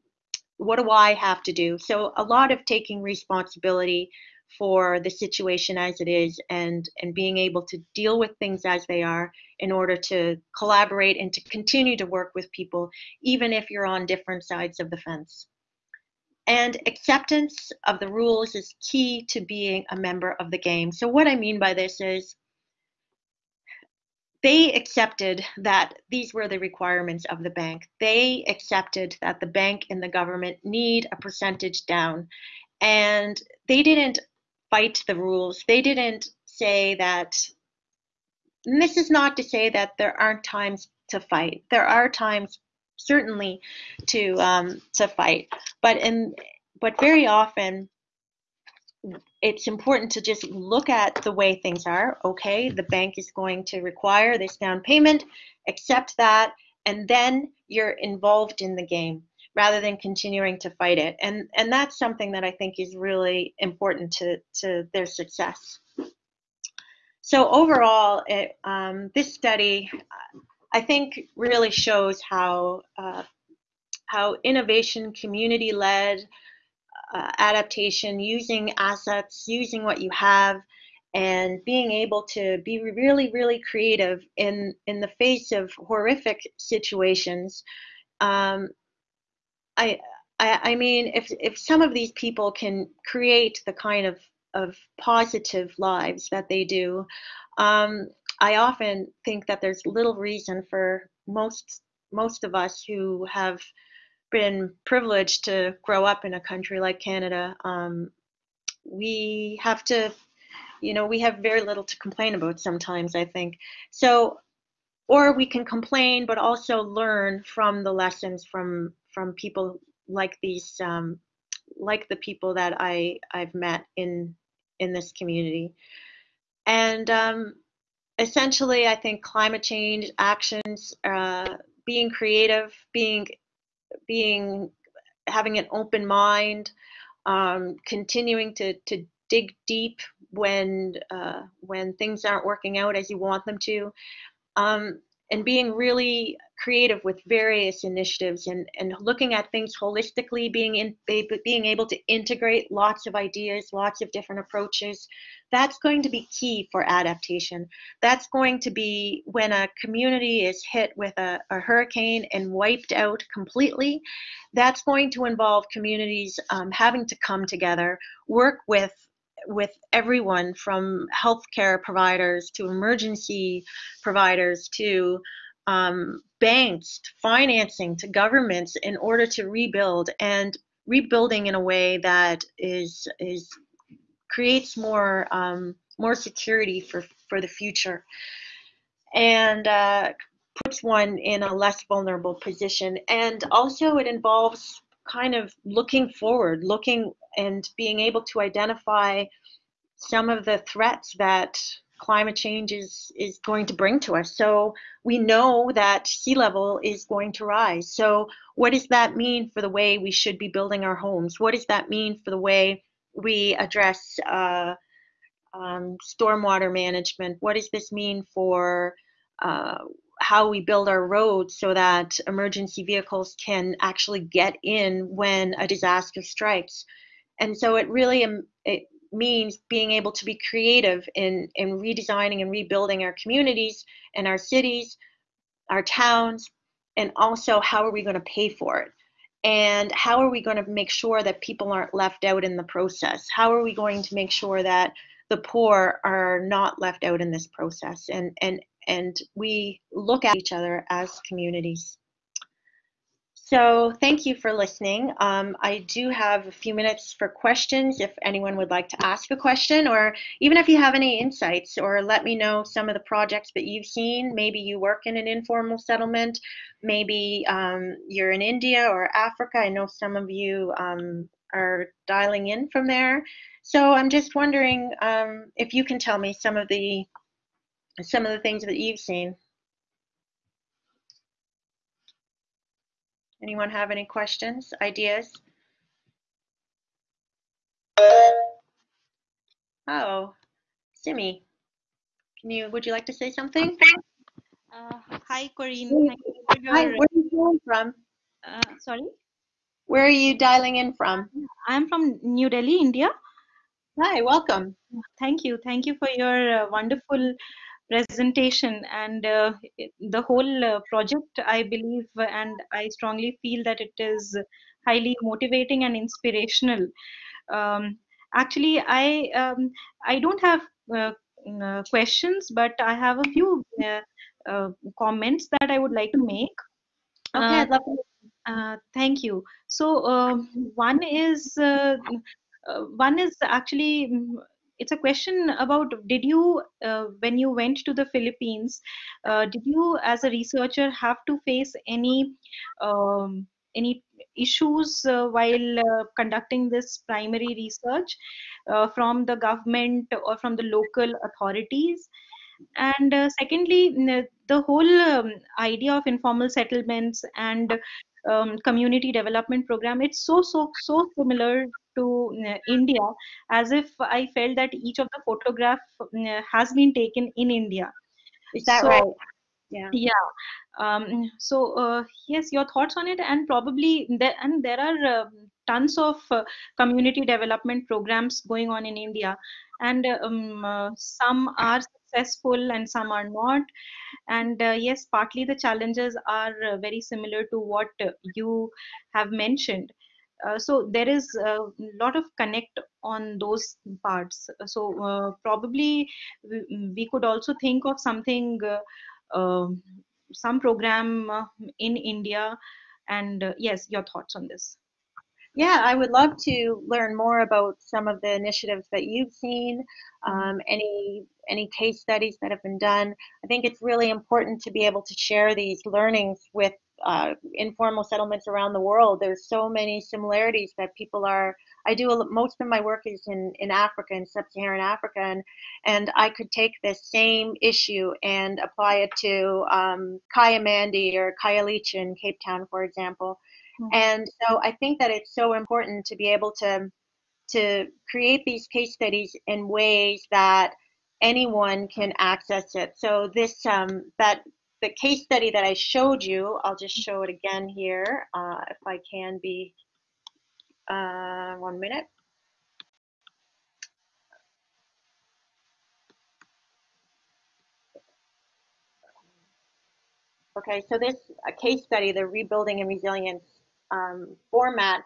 what do i have to do? So a lot of taking responsibility for the situation as it is and and being able to deal with things as they are in order to collaborate and to continue to work with people even if you're on different sides of the fence and acceptance of the rules is key to being a member of the game. So, what I mean by this is they accepted that these were the requirements of the bank. They accepted that the bank and the government need a percentage down. And they didn't fight the rules. They didn't say that, this is not to say that there aren't times to fight. There are times certainly to um, to fight. But in but very often it's important to just look at the way things are. Okay, the bank is going to require this down payment, accept that, and then you're involved in the game rather than continuing to fight it. And and that's something that I think is really important to to their success. So overall, it, um, this study I think really shows how uh, how innovation, community-led uh, adaptation, using assets, using what you have, and being able to be really, really creative in in the face of horrific situations. Um, I, I mean, if if some of these people can create the kind of of positive lives that they do. Um, I often think that there's little reason for most most of us who have been privileged to grow up in a country like Canada. Um, we have to, you know, we have very little to complain about sometimes. I think so or we can complain but also learn from the lessons from from people like these um, like the people that I I've met in in this community and um, essentially I think climate change actions uh, being creative being being having an open mind um, continuing to to dig deep when uh, when things aren't working out as you want them to. Um, and being really creative with various initiatives and, and looking at things holistically, being in being able to integrate lots of ideas, lots of different approaches. That's going to be key for adaptation. That's going to be when a community is hit with a, a hurricane and wiped out completely. That's going to involve communities um, having to come together, work with with everyone from healthcare providers to emergency providers to um, banks, to financing to governments in order to rebuild and rebuilding in a way that is is creates more um, more security for for the future. And uh, puts one in a less vulnerable position. And also it involves kind of looking forward, looking and being able to identify some of the threats that climate change is, is going to bring to us. So we know that sea level is going to rise. So what does that mean for the way we should be building our homes? What does that mean for the way we address uh, um, stormwater management? What does this mean for uh, how we build our roads so that emergency vehicles can actually get in when a disaster strikes. And so it really it means being able to be creative in, in redesigning and rebuilding our communities and our cities, our towns, and also how are we going to pay for it? And how are we going to make sure that people aren't left out in the process? How are we going to make sure that the poor are not left out in this process and, and and we look at each other as communities. So thank you for listening. Um, I do have a few minutes for questions if anyone would like to ask a question or even if you have any insights or let me know some of the projects that you've seen. Maybe you work in an informal settlement, maybe um, you're in India or Africa. I know some of you um, are dialing in from there. So I'm just wondering um, if you can tell me some of the some of the things that you've seen. Anyone have any questions, ideas? Oh, Simi, can you, would you like to say something? Uh, hi, Corinne. Hi, where are you calling from? Uh, sorry? Where are you dialing in from? I'm from New Delhi, India. Hi, welcome. Thank you. Thank you for your uh, wonderful presentation and uh, the whole uh, project i believe and i strongly feel that it is highly motivating and inspirational. Um, actually i um, i don't have uh, uh questions but i have a few uh, uh, comments that i would like to make. Okay to. thank you. So um, one is one is actually it's a question about did you uh, when you went to the philippines uh, did you as a researcher have to face any um, any issues uh, while uh, conducting this primary research uh, from the government or from the local authorities? And uh, secondly the whole um, idea of informal settlements and um, community development program it's so so so similar to uh, India as if I felt that each of the photograph uh, has been taken in India. Is that so, right? Yeah. Yeah. Um, so uh, yes, your thoughts on it, and probably there and there are uh, tons of uh, community development programs going on in India, and um, uh, some are successful and some are not. And yes, partly the challenges are very similar to what you have mentioned uh, so there is a lot of connect on those parts so uh, probably we, we, could also think of something uh, um, some program uh, in india and uh, yes your thoughts on this yeah, I would love to learn more about some of the initiatives that you've seen, mm-hmm. um, any any case studies that have been done. I think it's really important to be able to share these learnings with uh, informal settlements around the world. There's so many similarities that people are. I do a, most of my work is in in Africa, in sub-Saharan Africa, and and I could take this same issue and apply it to um, Kayamandi or Khayelitsha in Cape Town, for example Mm-hmm. And so I think that it's so important to be able to to create these case studies in ways that anyone can access it. So this um, that the case study that I showed you, I'll just show it again here uh, if I can be uh, one minute. Okay, so this a case study, the Rebuilding and Resilience um, format,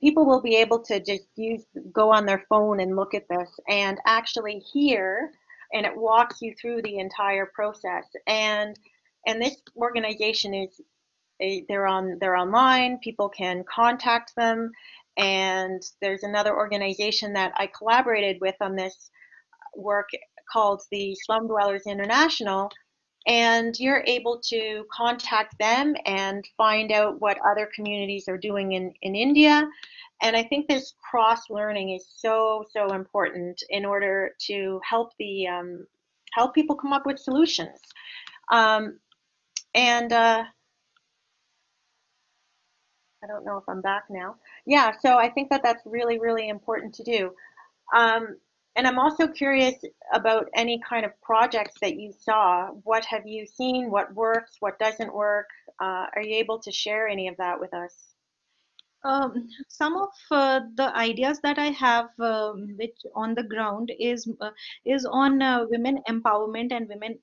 people will be able to just use go on their phone and look at this and actually hear and it walks you through the entire process and and this organization is they're on they're online people can contact them and there's another organization that I collaborated with on this work called the Slum Dwellers International and you're able to contact them and find out what other communities are doing in, in India. And I think this cross learning is so, so important in order to help the um, help people come up with solutions. Um, and uh, I don't know if I'm back now. Yeah, so I think that that's really, really important to do. Um, and I'm also curious about any kind of projects that you saw. What have you seen? What works? What doesn't work? Uh, are you able to share any of that with us? Um, some of uh, the ideas that I have, um, which on the ground is uh, is on uh, women empowerment and women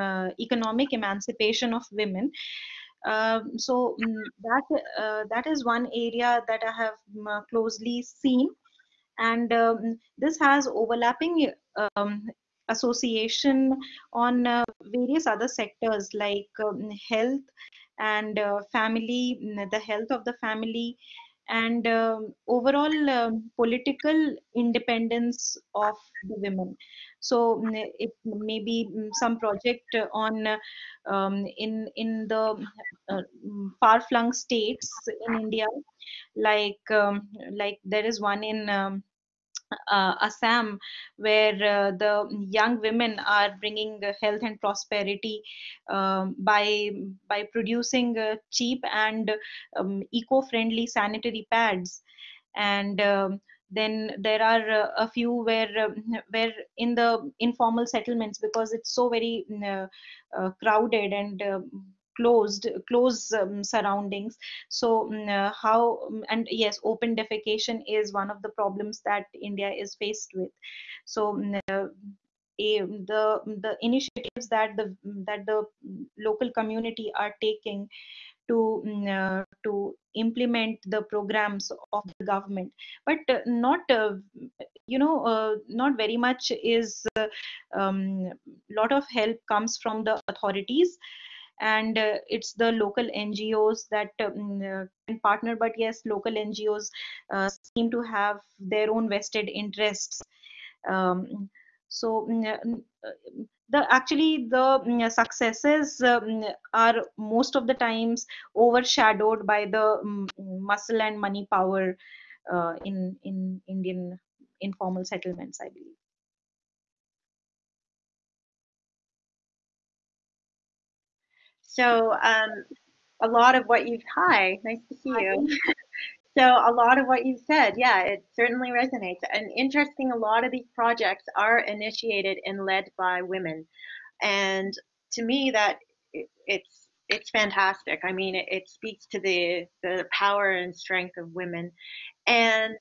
uh, economic emancipation of women. Um, so mm, that uh, that is one area that I have mm, closely seen and um, this has overlapping um, association on uh, various other sectors like health and uh, family mm, the health of the family and um, overall um, political independence of the women. So mm, it may be mm, some project on um, in in the uh, far flung states in india like um, like there is one in uh, Assam, where uh, the young women are bringing health and prosperity um, by by producing uh, cheap and um, eco-friendly sanitary pads, and um, then there are uh, a few where uh, where in the informal settlements because it's so very uh, crowded and closed closed um, surroundings. So um, uh, how um, and yes open defecation is one of the problems that india is faced with. So uh, a, the the initiatives that the that the local community are taking to uh, to implement the programs of the government. But uh, not uh, you know uh, not very much is a um, lot of help comes from the authorities and uh, it's the local ngos that um, uh, can partner but yes local ngos uh, seem to have their own vested interests. Um, so mm, uh, the actually the mm, successes um, are most of the times overshadowed by the muscle and money power uh, in in indian informal settlements i believe So um, a lot of what you've, hi, nice to see you. so a lot of what you've said, yeah, it certainly resonates. And interesting, a lot of these projects are initiated and led by women. And to me, that it, it's it's fantastic. I mean, it, it speaks to the the power and strength of women, and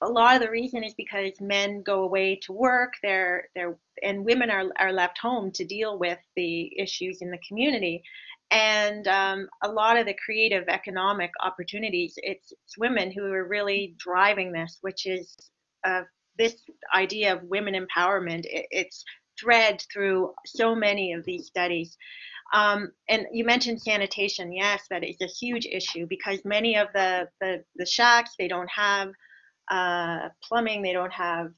a lot of the reason is because men go away to work they're they're and women are, are left home to deal with the issues in the community and um, a lot of the creative economic opportunities, it's, it's women who are really driving this, which is uh, this idea of women empowerment. It, it's thread through so many of these studies. Um, and you mentioned sanitation. Yes, that is a huge issue because many of the, the, the shacks, they don't have uh, plumbing, they don't have,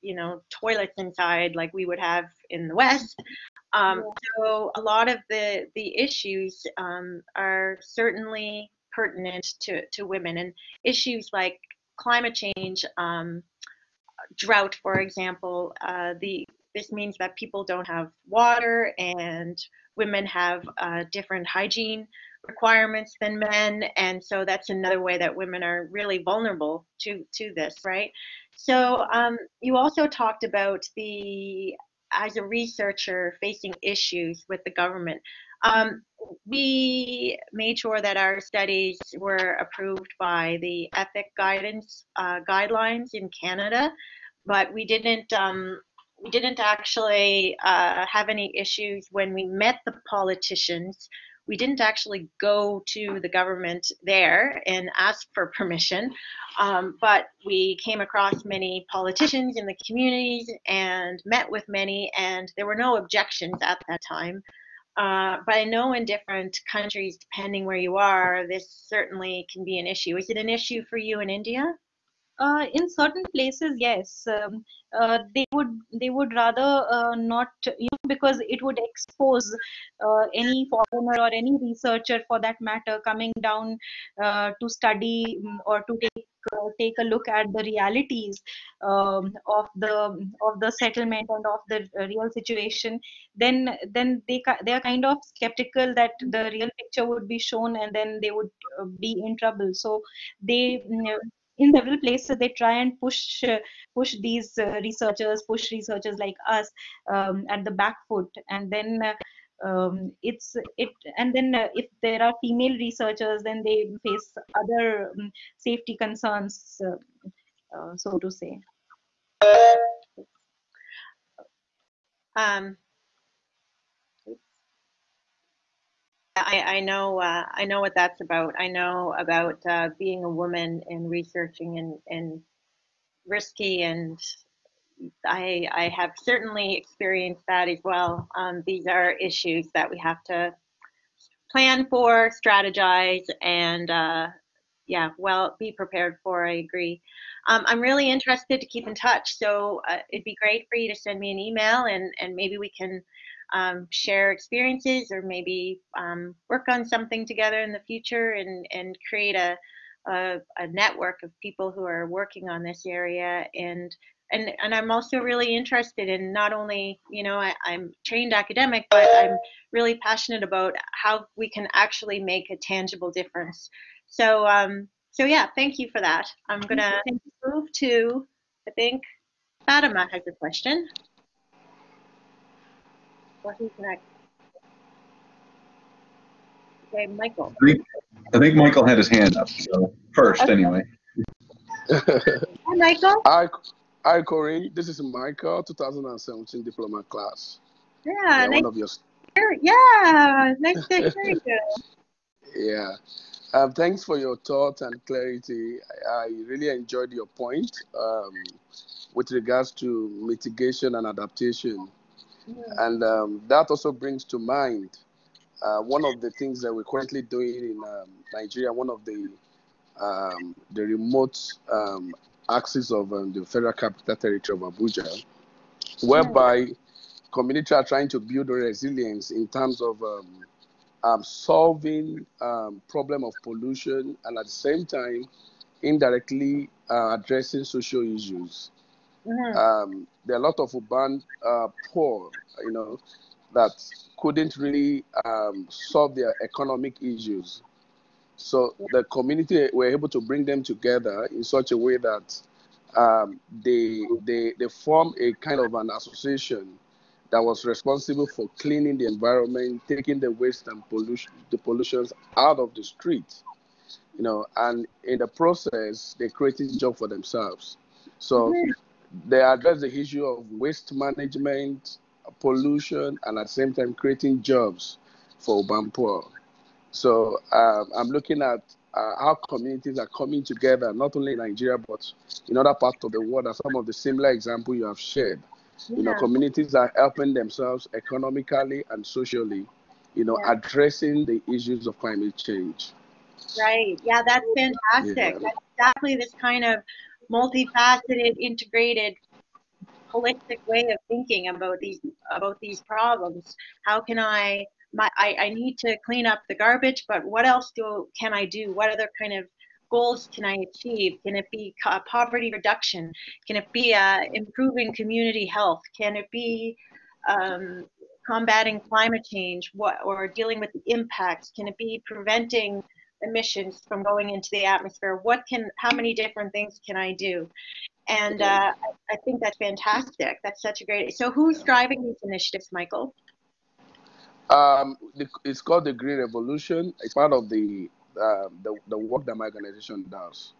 you know, toilets inside like we would have in the West. Um, so a lot of the, the issues um, are certainly pertinent to, to women and issues like climate change, um, drought, for example, uh, the this means that people don't have water and women have uh, different hygiene requirements than men and so that's another way that women are really vulnerable to to this right so um, you also talked about the as a researcher facing issues with the government um, we made sure that our studies were approved by the ethic guidance uh, guidelines in canada but we didn't um, we didn't actually uh, have any issues when we met the politicians. We didn't actually go to the government there and ask for permission, um, but we came across many politicians in the communities and met with many, and there were no objections at that time. Uh, but I know in different countries, depending where you are, this certainly can be an issue. Is it an issue for you in India? Uh, in certain places, yes, um, uh, they would they would rather uh, not, you know, because it would expose uh, any foreigner or any researcher, for that matter, coming down uh, to study mm, or to take uh, take a look at the realities um, of the of the settlement and of the real situation. Then then they they are kind of skeptical that the real picture would be shown, and then they would be in trouble. So they mm, in several places they try and push uh, push these uh, researchers push researchers like us um, at the back foot. And then uh, um, it's it and then uh, if there are female researchers then they face other um, safety concerns uh, uh, so to say I, I know uh, I know what that's about. I know about uh, being a woman and researching and, and risky, and I I have certainly experienced that as well. Um, these are issues that we have to plan for, strategize, and uh, yeah, well, be prepared for. I agree. Um, I'm really interested to keep in touch, so uh, it'd be great for you to send me an email, and and maybe we can um, share experiences or maybe um, work on something together in the future and, and create a, a, a, network of people who are working on this area. And and and I'm also really interested in not only you know I, am trained academic but I'm really passionate about how we can actually make a tangible difference. So um so yeah thank you for that. I'm gonna move to I think Fatima has a question what is next? Okay, Michael. I think, I think Michael had his hand up, so first Okay. anyway. Hi, Michael. Hi, hi, Corey. This is Michael, 2017 diploma class. Yeah, Yeah, nice one of your. Yeah, nice to hear you. Yeah. Um, thanks for your thoughts and clarity. I, I really enjoyed your point um, with regards to mitigation and adaptation. And um, that also brings to mind uh, one of the things that we're currently doing in um, Nigeria, one of the um, the remote um, axis of um, the Federal Capital Territory of Abuja, whereby communities are trying to build resilience in terms of um, um, solving um, problem of pollution and at the same time indirectly uh, addressing social issues. Mhm. Um, there are a lot of urban uh, poor, you know, that couldn't really um, solve their economic issues. So the community were able to bring them together in such a way that um, they, they, they form a kind of an association that was responsible for cleaning the environment, taking the waste and pollution, the pollutions out of the street, you know, and in the process, they created job for themselves. So they address the issue of waste management, pollution, and at the same time creating jobs for urban poor. So um, I'm looking at uh, how communities are coming together, not only in Nigeria, but in other parts of the world, as some of the similar examples you have shared. Yeah. You know, communities are helping themselves economically and socially, you know, yeah. addressing the issues of climate change. Right. Yeah, that's fantastic. Yeah. That's exactly this kind of multifaceted, integrated, holistic way of thinking about these about these problems. How can I my I, I need to clean up the garbage, but what else do can I do? What other kind of goals can I achieve? Can it be poverty reduction? Can it be uh, improving community health? Can it be um, combating climate change what, or dealing with the impacts? Can it be preventing emissions from going into the atmosphere? What can, how many different things can I do? And uh, I think that's fantastic. That's such a great. So who's driving these initiatives, Michael? Um, it's called the Green Revolution. It's part of the uh, the, the work that my organization does.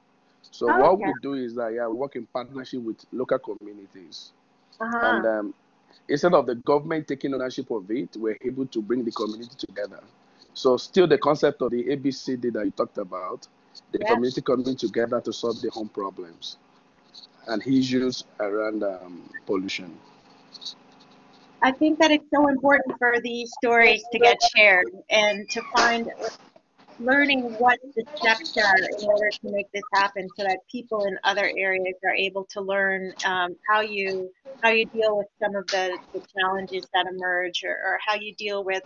So oh, what okay. we do is that yeah, we work in partnership with local communities, uh-huh. and um, instead of the government taking ownership of it, we're able to bring the community together. So still the concept of the ABCD that you talked about, the yes. community coming together to solve their own problems and issues around um, pollution. I think that it's so important for these stories to get shared and to find learning what the steps are in order to make this happen so that people in other areas are able to learn um, how you how you deal with some of the, the challenges that emerge or, or how you deal with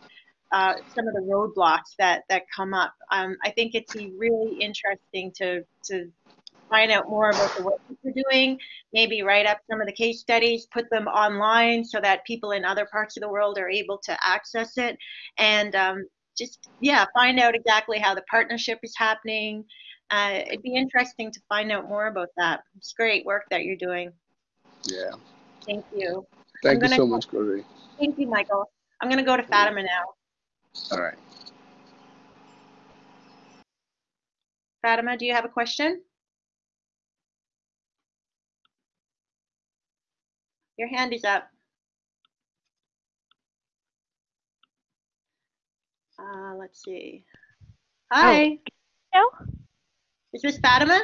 uh, some of the roadblocks that that come up. Um, I think it's really interesting to to find out more about the work that you're doing, maybe write up some of the case studies, put them online so that people in other parts of the world are able to access it, and um, just yeah, find out exactly how the partnership is happening. Uh, it'd be interesting to find out more about that. It's great work that you're doing. Yeah. Thank you. Thank you so much, Corey. Thank you, Michael. I'm going to go to Fatima now. All right. Fatima, do you have a question? Your hand is up. Uh, let's see. Hi. Oh. Is this Fatima?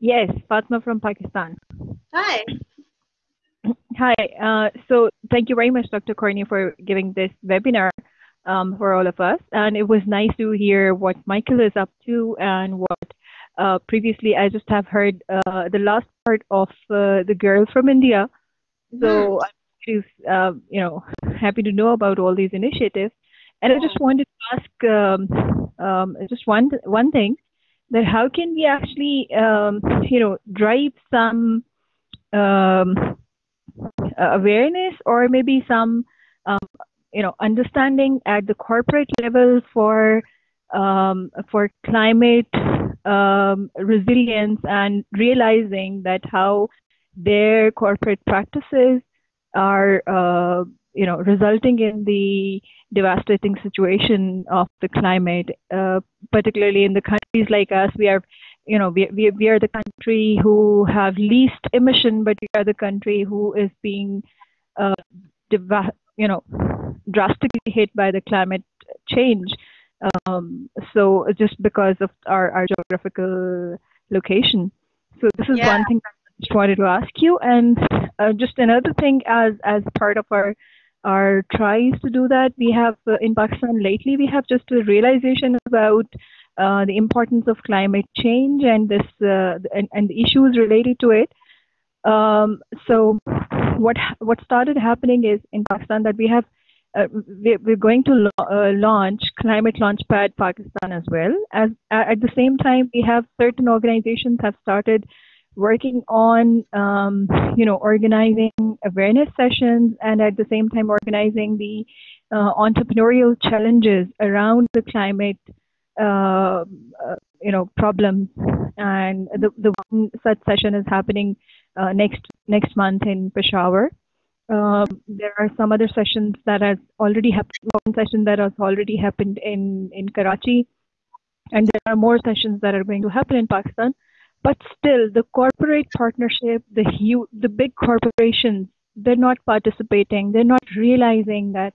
Yes, Fatima from Pakistan. Hi. Hi. Uh, so thank you very much, Dr. Courtney, for giving this webinar um, for all of us. And it was nice to hear what Michael is up to and what uh, previously I just have heard uh, the last part of uh, the girl from India. So I'm uh, you know, happy to know about all these initiatives. And I just wanted to ask um, um, just one one thing that how can we actually um, you know drive some um, awareness or maybe some um, you know understanding at the corporate level for um, for climate resilience and realizing that how their corporate practices are uh, you know resulting in the devastating situation of the climate, uh, particularly in the countries like us. We are, you know, we, we, we are the country who have least emission, but we are the country who is being, uh, you know, drastically hit by the climate change. Um, so just because of our, our geographical location. So this is yeah. one thing I just wanted to ask you. And uh, just another thing as as part of our our tries to do that. We have uh, in Pakistan lately, we have just a realization about uh, the importance of climate change and this uh, and, and the issues related to it. Um, so what what started happening is in Pakistan that we have uh, we, we're going to uh, launch climate launchpad Pakistan as well. As at the same time, we have certain organizations have started working on um, you know organizing awareness sessions and at the same time organizing the uh, entrepreneurial challenges around the climate uh, uh, you know problems and the, the one such session is happening uh, next next month in Peshawar. Um, there are some other sessions that has already happened. One session that has already happened in in Karachi, and there are more sessions that are going to happen in Pakistan but still the corporate partnership the huge the big corporations they're not participating they're not realizing that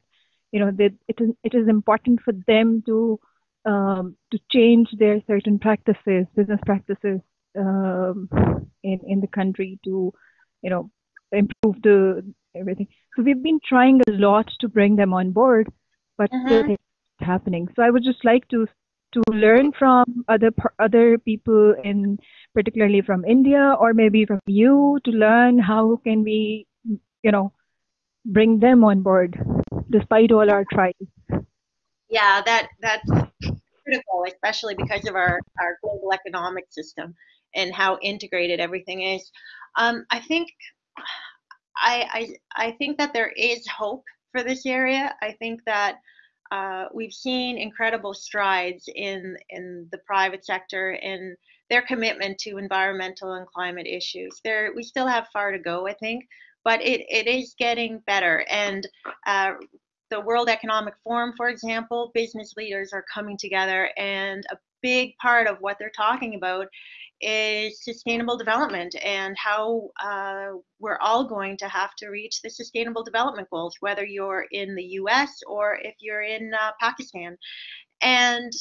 you know, that it is, it is important for them to um, to change their certain practices, business practices um, in in the country to, you know, improve the everything. So we've been trying a lot to bring them on board, but Mhm. still it's happening. So I would just like to to learn from other other people in particularly from India or maybe from you to learn how can we you know bring them on board despite all our tries. Yeah, that that's critical, especially because of our, our global economic system and how integrated everything is. Um, I think I, I I think that there is hope for this area. I think that uh, we've seen incredible strides in in the private sector in their commitment to environmental and climate issues. There we still have far to go, I think, but it, it is getting better. And uh, the World Economic Forum, for example, business leaders are coming together, and a big part of what they're talking about is sustainable development and how uh, we're all going to have to reach the sustainable development goals, whether you're in the US or if you're in uh, Pakistan. And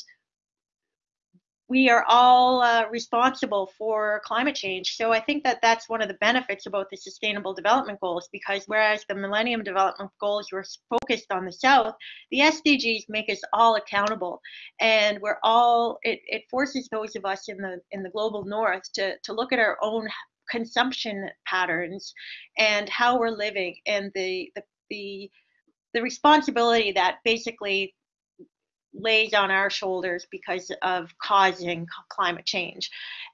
we are all uh, responsible for climate change. So I think that that's one of the benefits about the Sustainable Development Goals, because whereas the Millennium Development Goals were focused on the South, the SDGs make us all accountable, and we're all. It, it forces those of us in the in the global North to to look at our own consumption patterns and how we're living, and the the the, the responsibility that basically lays on our shoulders because of causing climate change.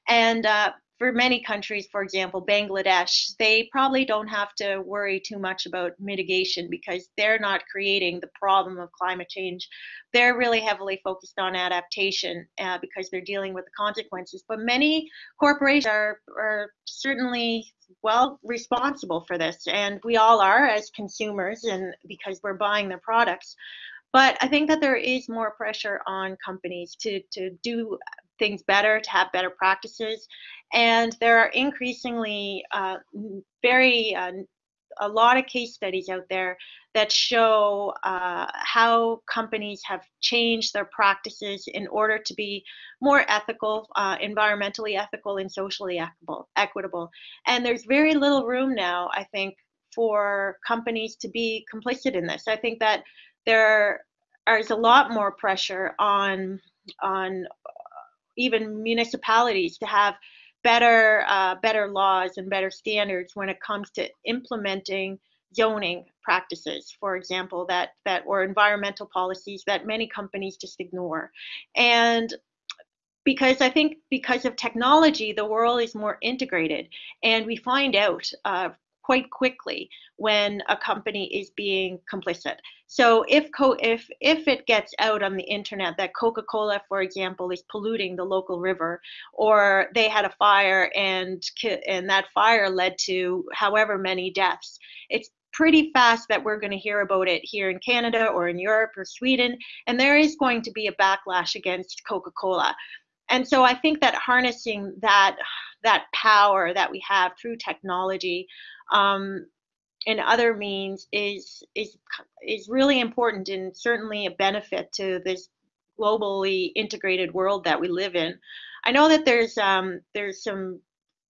And uh, for many countries, for example, Bangladesh, they probably don't have to worry too much about mitigation because they're not creating the problem of climate change. They're really heavily focused on adaptation uh, because they're dealing with the consequences. But many corporations are, are certainly well responsible for this, and we all are as consumers, and because we're buying their products. But I think that there is more pressure on companies to, to do things better, to have better practices. And there are increasingly uh, very, uh, a lot of case studies out there that show uh, how companies have changed their practices in order to be more ethical, uh, environmentally ethical, and socially equitable, equitable. And there's very little room now, I think, for companies to be complicit in this. I think that there is a lot more pressure on on even municipalities to have better uh, better laws and better standards when it comes to implementing zoning practices, for example, that that or environmental policies that many companies just ignore. And because I think because of technology, the world is more integrated, and we find out uh, quite quickly when a company is being complicit. So if co- if if it gets out on the internet that Coca-Cola, for example, is polluting the local river, or they had a fire and and that fire led to however many deaths, it's pretty fast that we're going to hear about it here in Canada or in Europe or Sweden, and there is going to be a backlash against Coca-Cola. And so I think that harnessing that that power that we have through technology um, and other means is is is really important and certainly a benefit to this globally integrated world that we live in. I know that there's um, there's some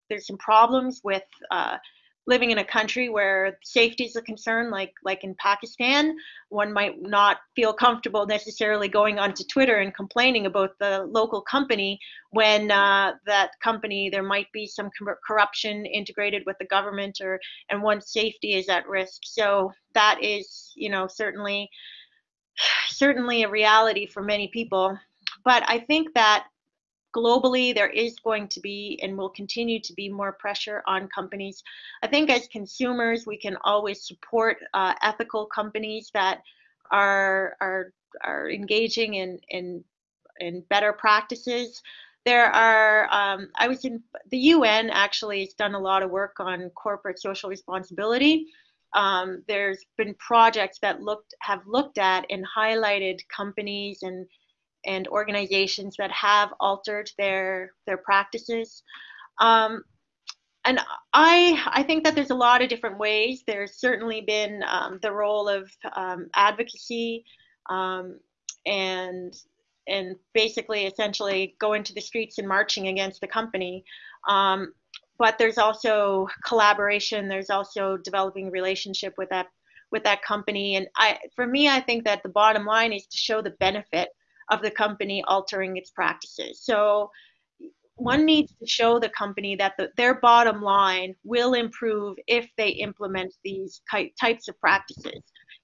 there's some problems with uh, living in a country where safety is a concern, like like in Pakistan, one might not feel comfortable necessarily going onto Twitter and complaining about the local company when uh, that company there might be some corruption integrated with the government or and one's safety is at risk. So that is, you know, certainly certainly a reality for many people. But I think that globally there is going to be and will continue to be more pressure on companies. I think as consumers we can always support uh, ethical companies that are are are engaging in in in better practices. There are um, i was in the un actually has done a lot of work on corporate social responsibility. Um, there's been projects that looked have looked at and highlighted companies and and organizations that have altered their their practices. Um, and I I think that there's a lot of different ways. There's certainly been um, the role of um, advocacy um, and and basically essentially going to the streets and marching against the company. Um, but there's also collaboration. There's also developing relationship with that with that company. And I for me, I think that the bottom line is to show the benefit of the company altering its practices. So one needs to show the company that the, their bottom line will improve if they implement these types of practices.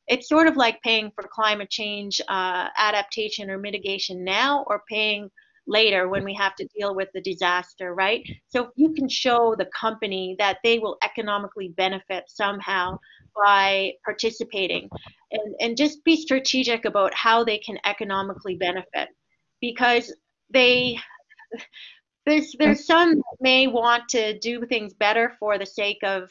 It's sort of like paying for climate change uh, adaptation or mitigation now or paying later when we have to deal with the disaster, right? So if you can show the company that they will economically benefit somehow by participating and, and just be strategic about how they can economically benefit. Because they there's there's some that may want to do things better for the sake of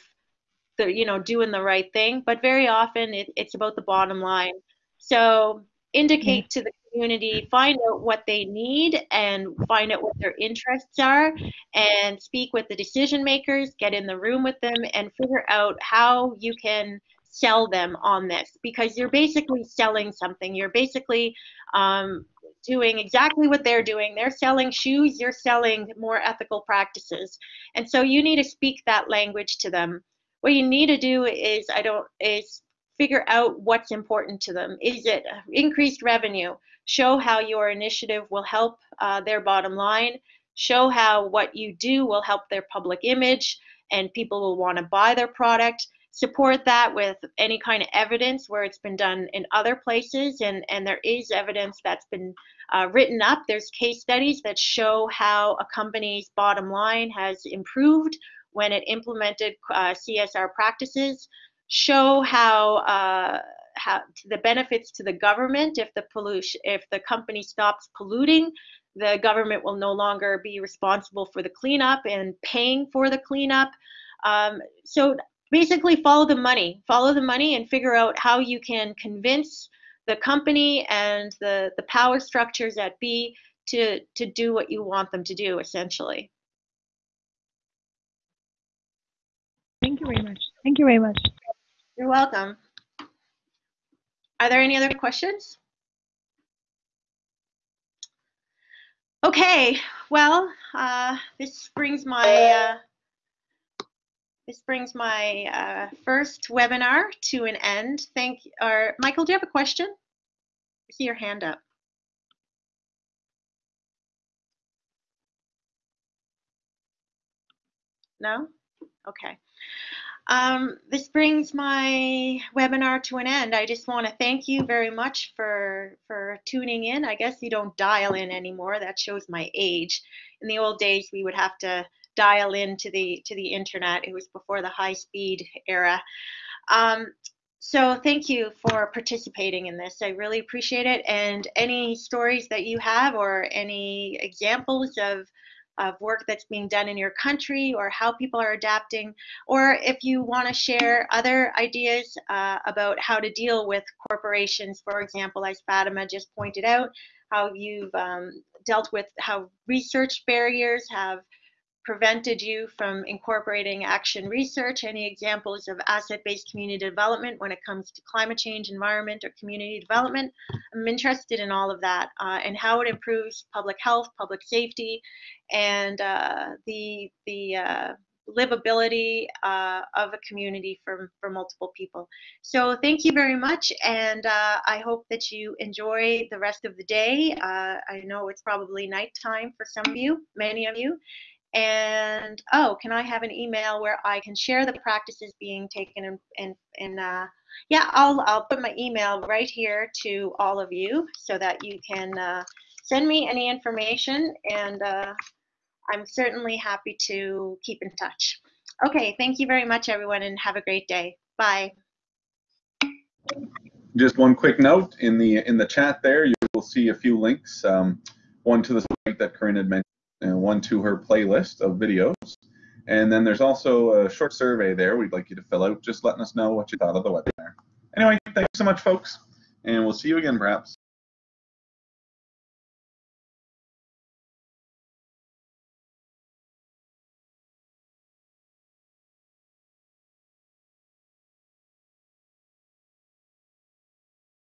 the you know doing the right thing but very often it, it's about the bottom line. So indicate to the community find out what they need and find out what their interests are and speak with the decision makers get in the room with them and figure out how you can sell them on this because you're basically selling something you're basically um, doing exactly what they're doing. They're selling shoes, you're selling more ethical practices. And so you need to speak that language to them. What you need to do is I don't is figure out what's important to them. Is it increased revenue? Show how your initiative will help uh, their bottom line. Show how what you do will help their public image and people will want to buy their product support that with any kind of evidence where it's been done in other places and and there is evidence that's been uh, written up there's case studies that show how a company's bottom line has improved when it implemented uh, csr practices show how uh, how the benefits to the government. If the pollution if the company stops polluting the government will no longer be responsible for the cleanup and paying for the cleanup. Um, so basically follow the money. Follow the money and figure out how you can convince the company and the the power structures at b to to do what you want them to do essentially. Thank you very much. Thank you very much. You're welcome are there any other questions okay well uh, this brings my uh, this brings my uh, first webinar to an end. Thank. Or Michael, do you have a question? I see your hand up. No? Okay. Um, this brings my webinar to an end. I just want to thank you very much for for tuning in. I guess you don't dial in anymore. That shows my age. In the old days, we would have to dial into the to the internet. It was before the high speed era. Um, so thank you for participating in this. I really appreciate it. And any stories that you have or any examples of of work that's being done in your country or how people are adapting, or if you want to share other ideas uh, about how to deal with corporations, for example, as Fatima just pointed out, how you've um, dealt with how research barriers have prevented you from incorporating action research? Any examples of asset-based community development when it comes to climate change, environment, or community development? I'm interested in all of that uh, and how it improves public health, public safety, and uh, the the uh, livability uh, of a community for, for multiple people. So thank you very much, and uh, I hope that you enjoy the rest of the day. Uh, I know it's probably nighttime for some of you, many of you, and oh, can I have an email where I can share the practices being taken and and, uh, yeah, I'll I'll put my email right here to all of you so that you can uh, send me any information and uh, I'm certainly happy to keep in touch. Okay, thank you very much everyone and have a great day. Bye. Just one quick note in the in the chat there, you will see a few links. Um, one to the site that Corinne had mentioned and one to her playlist of videos. And then there's also a short survey there we'd like you to fill out, just letting us know what you thought of the webinar. Anyway, thanks so much, folks, and we'll see you again perhaps.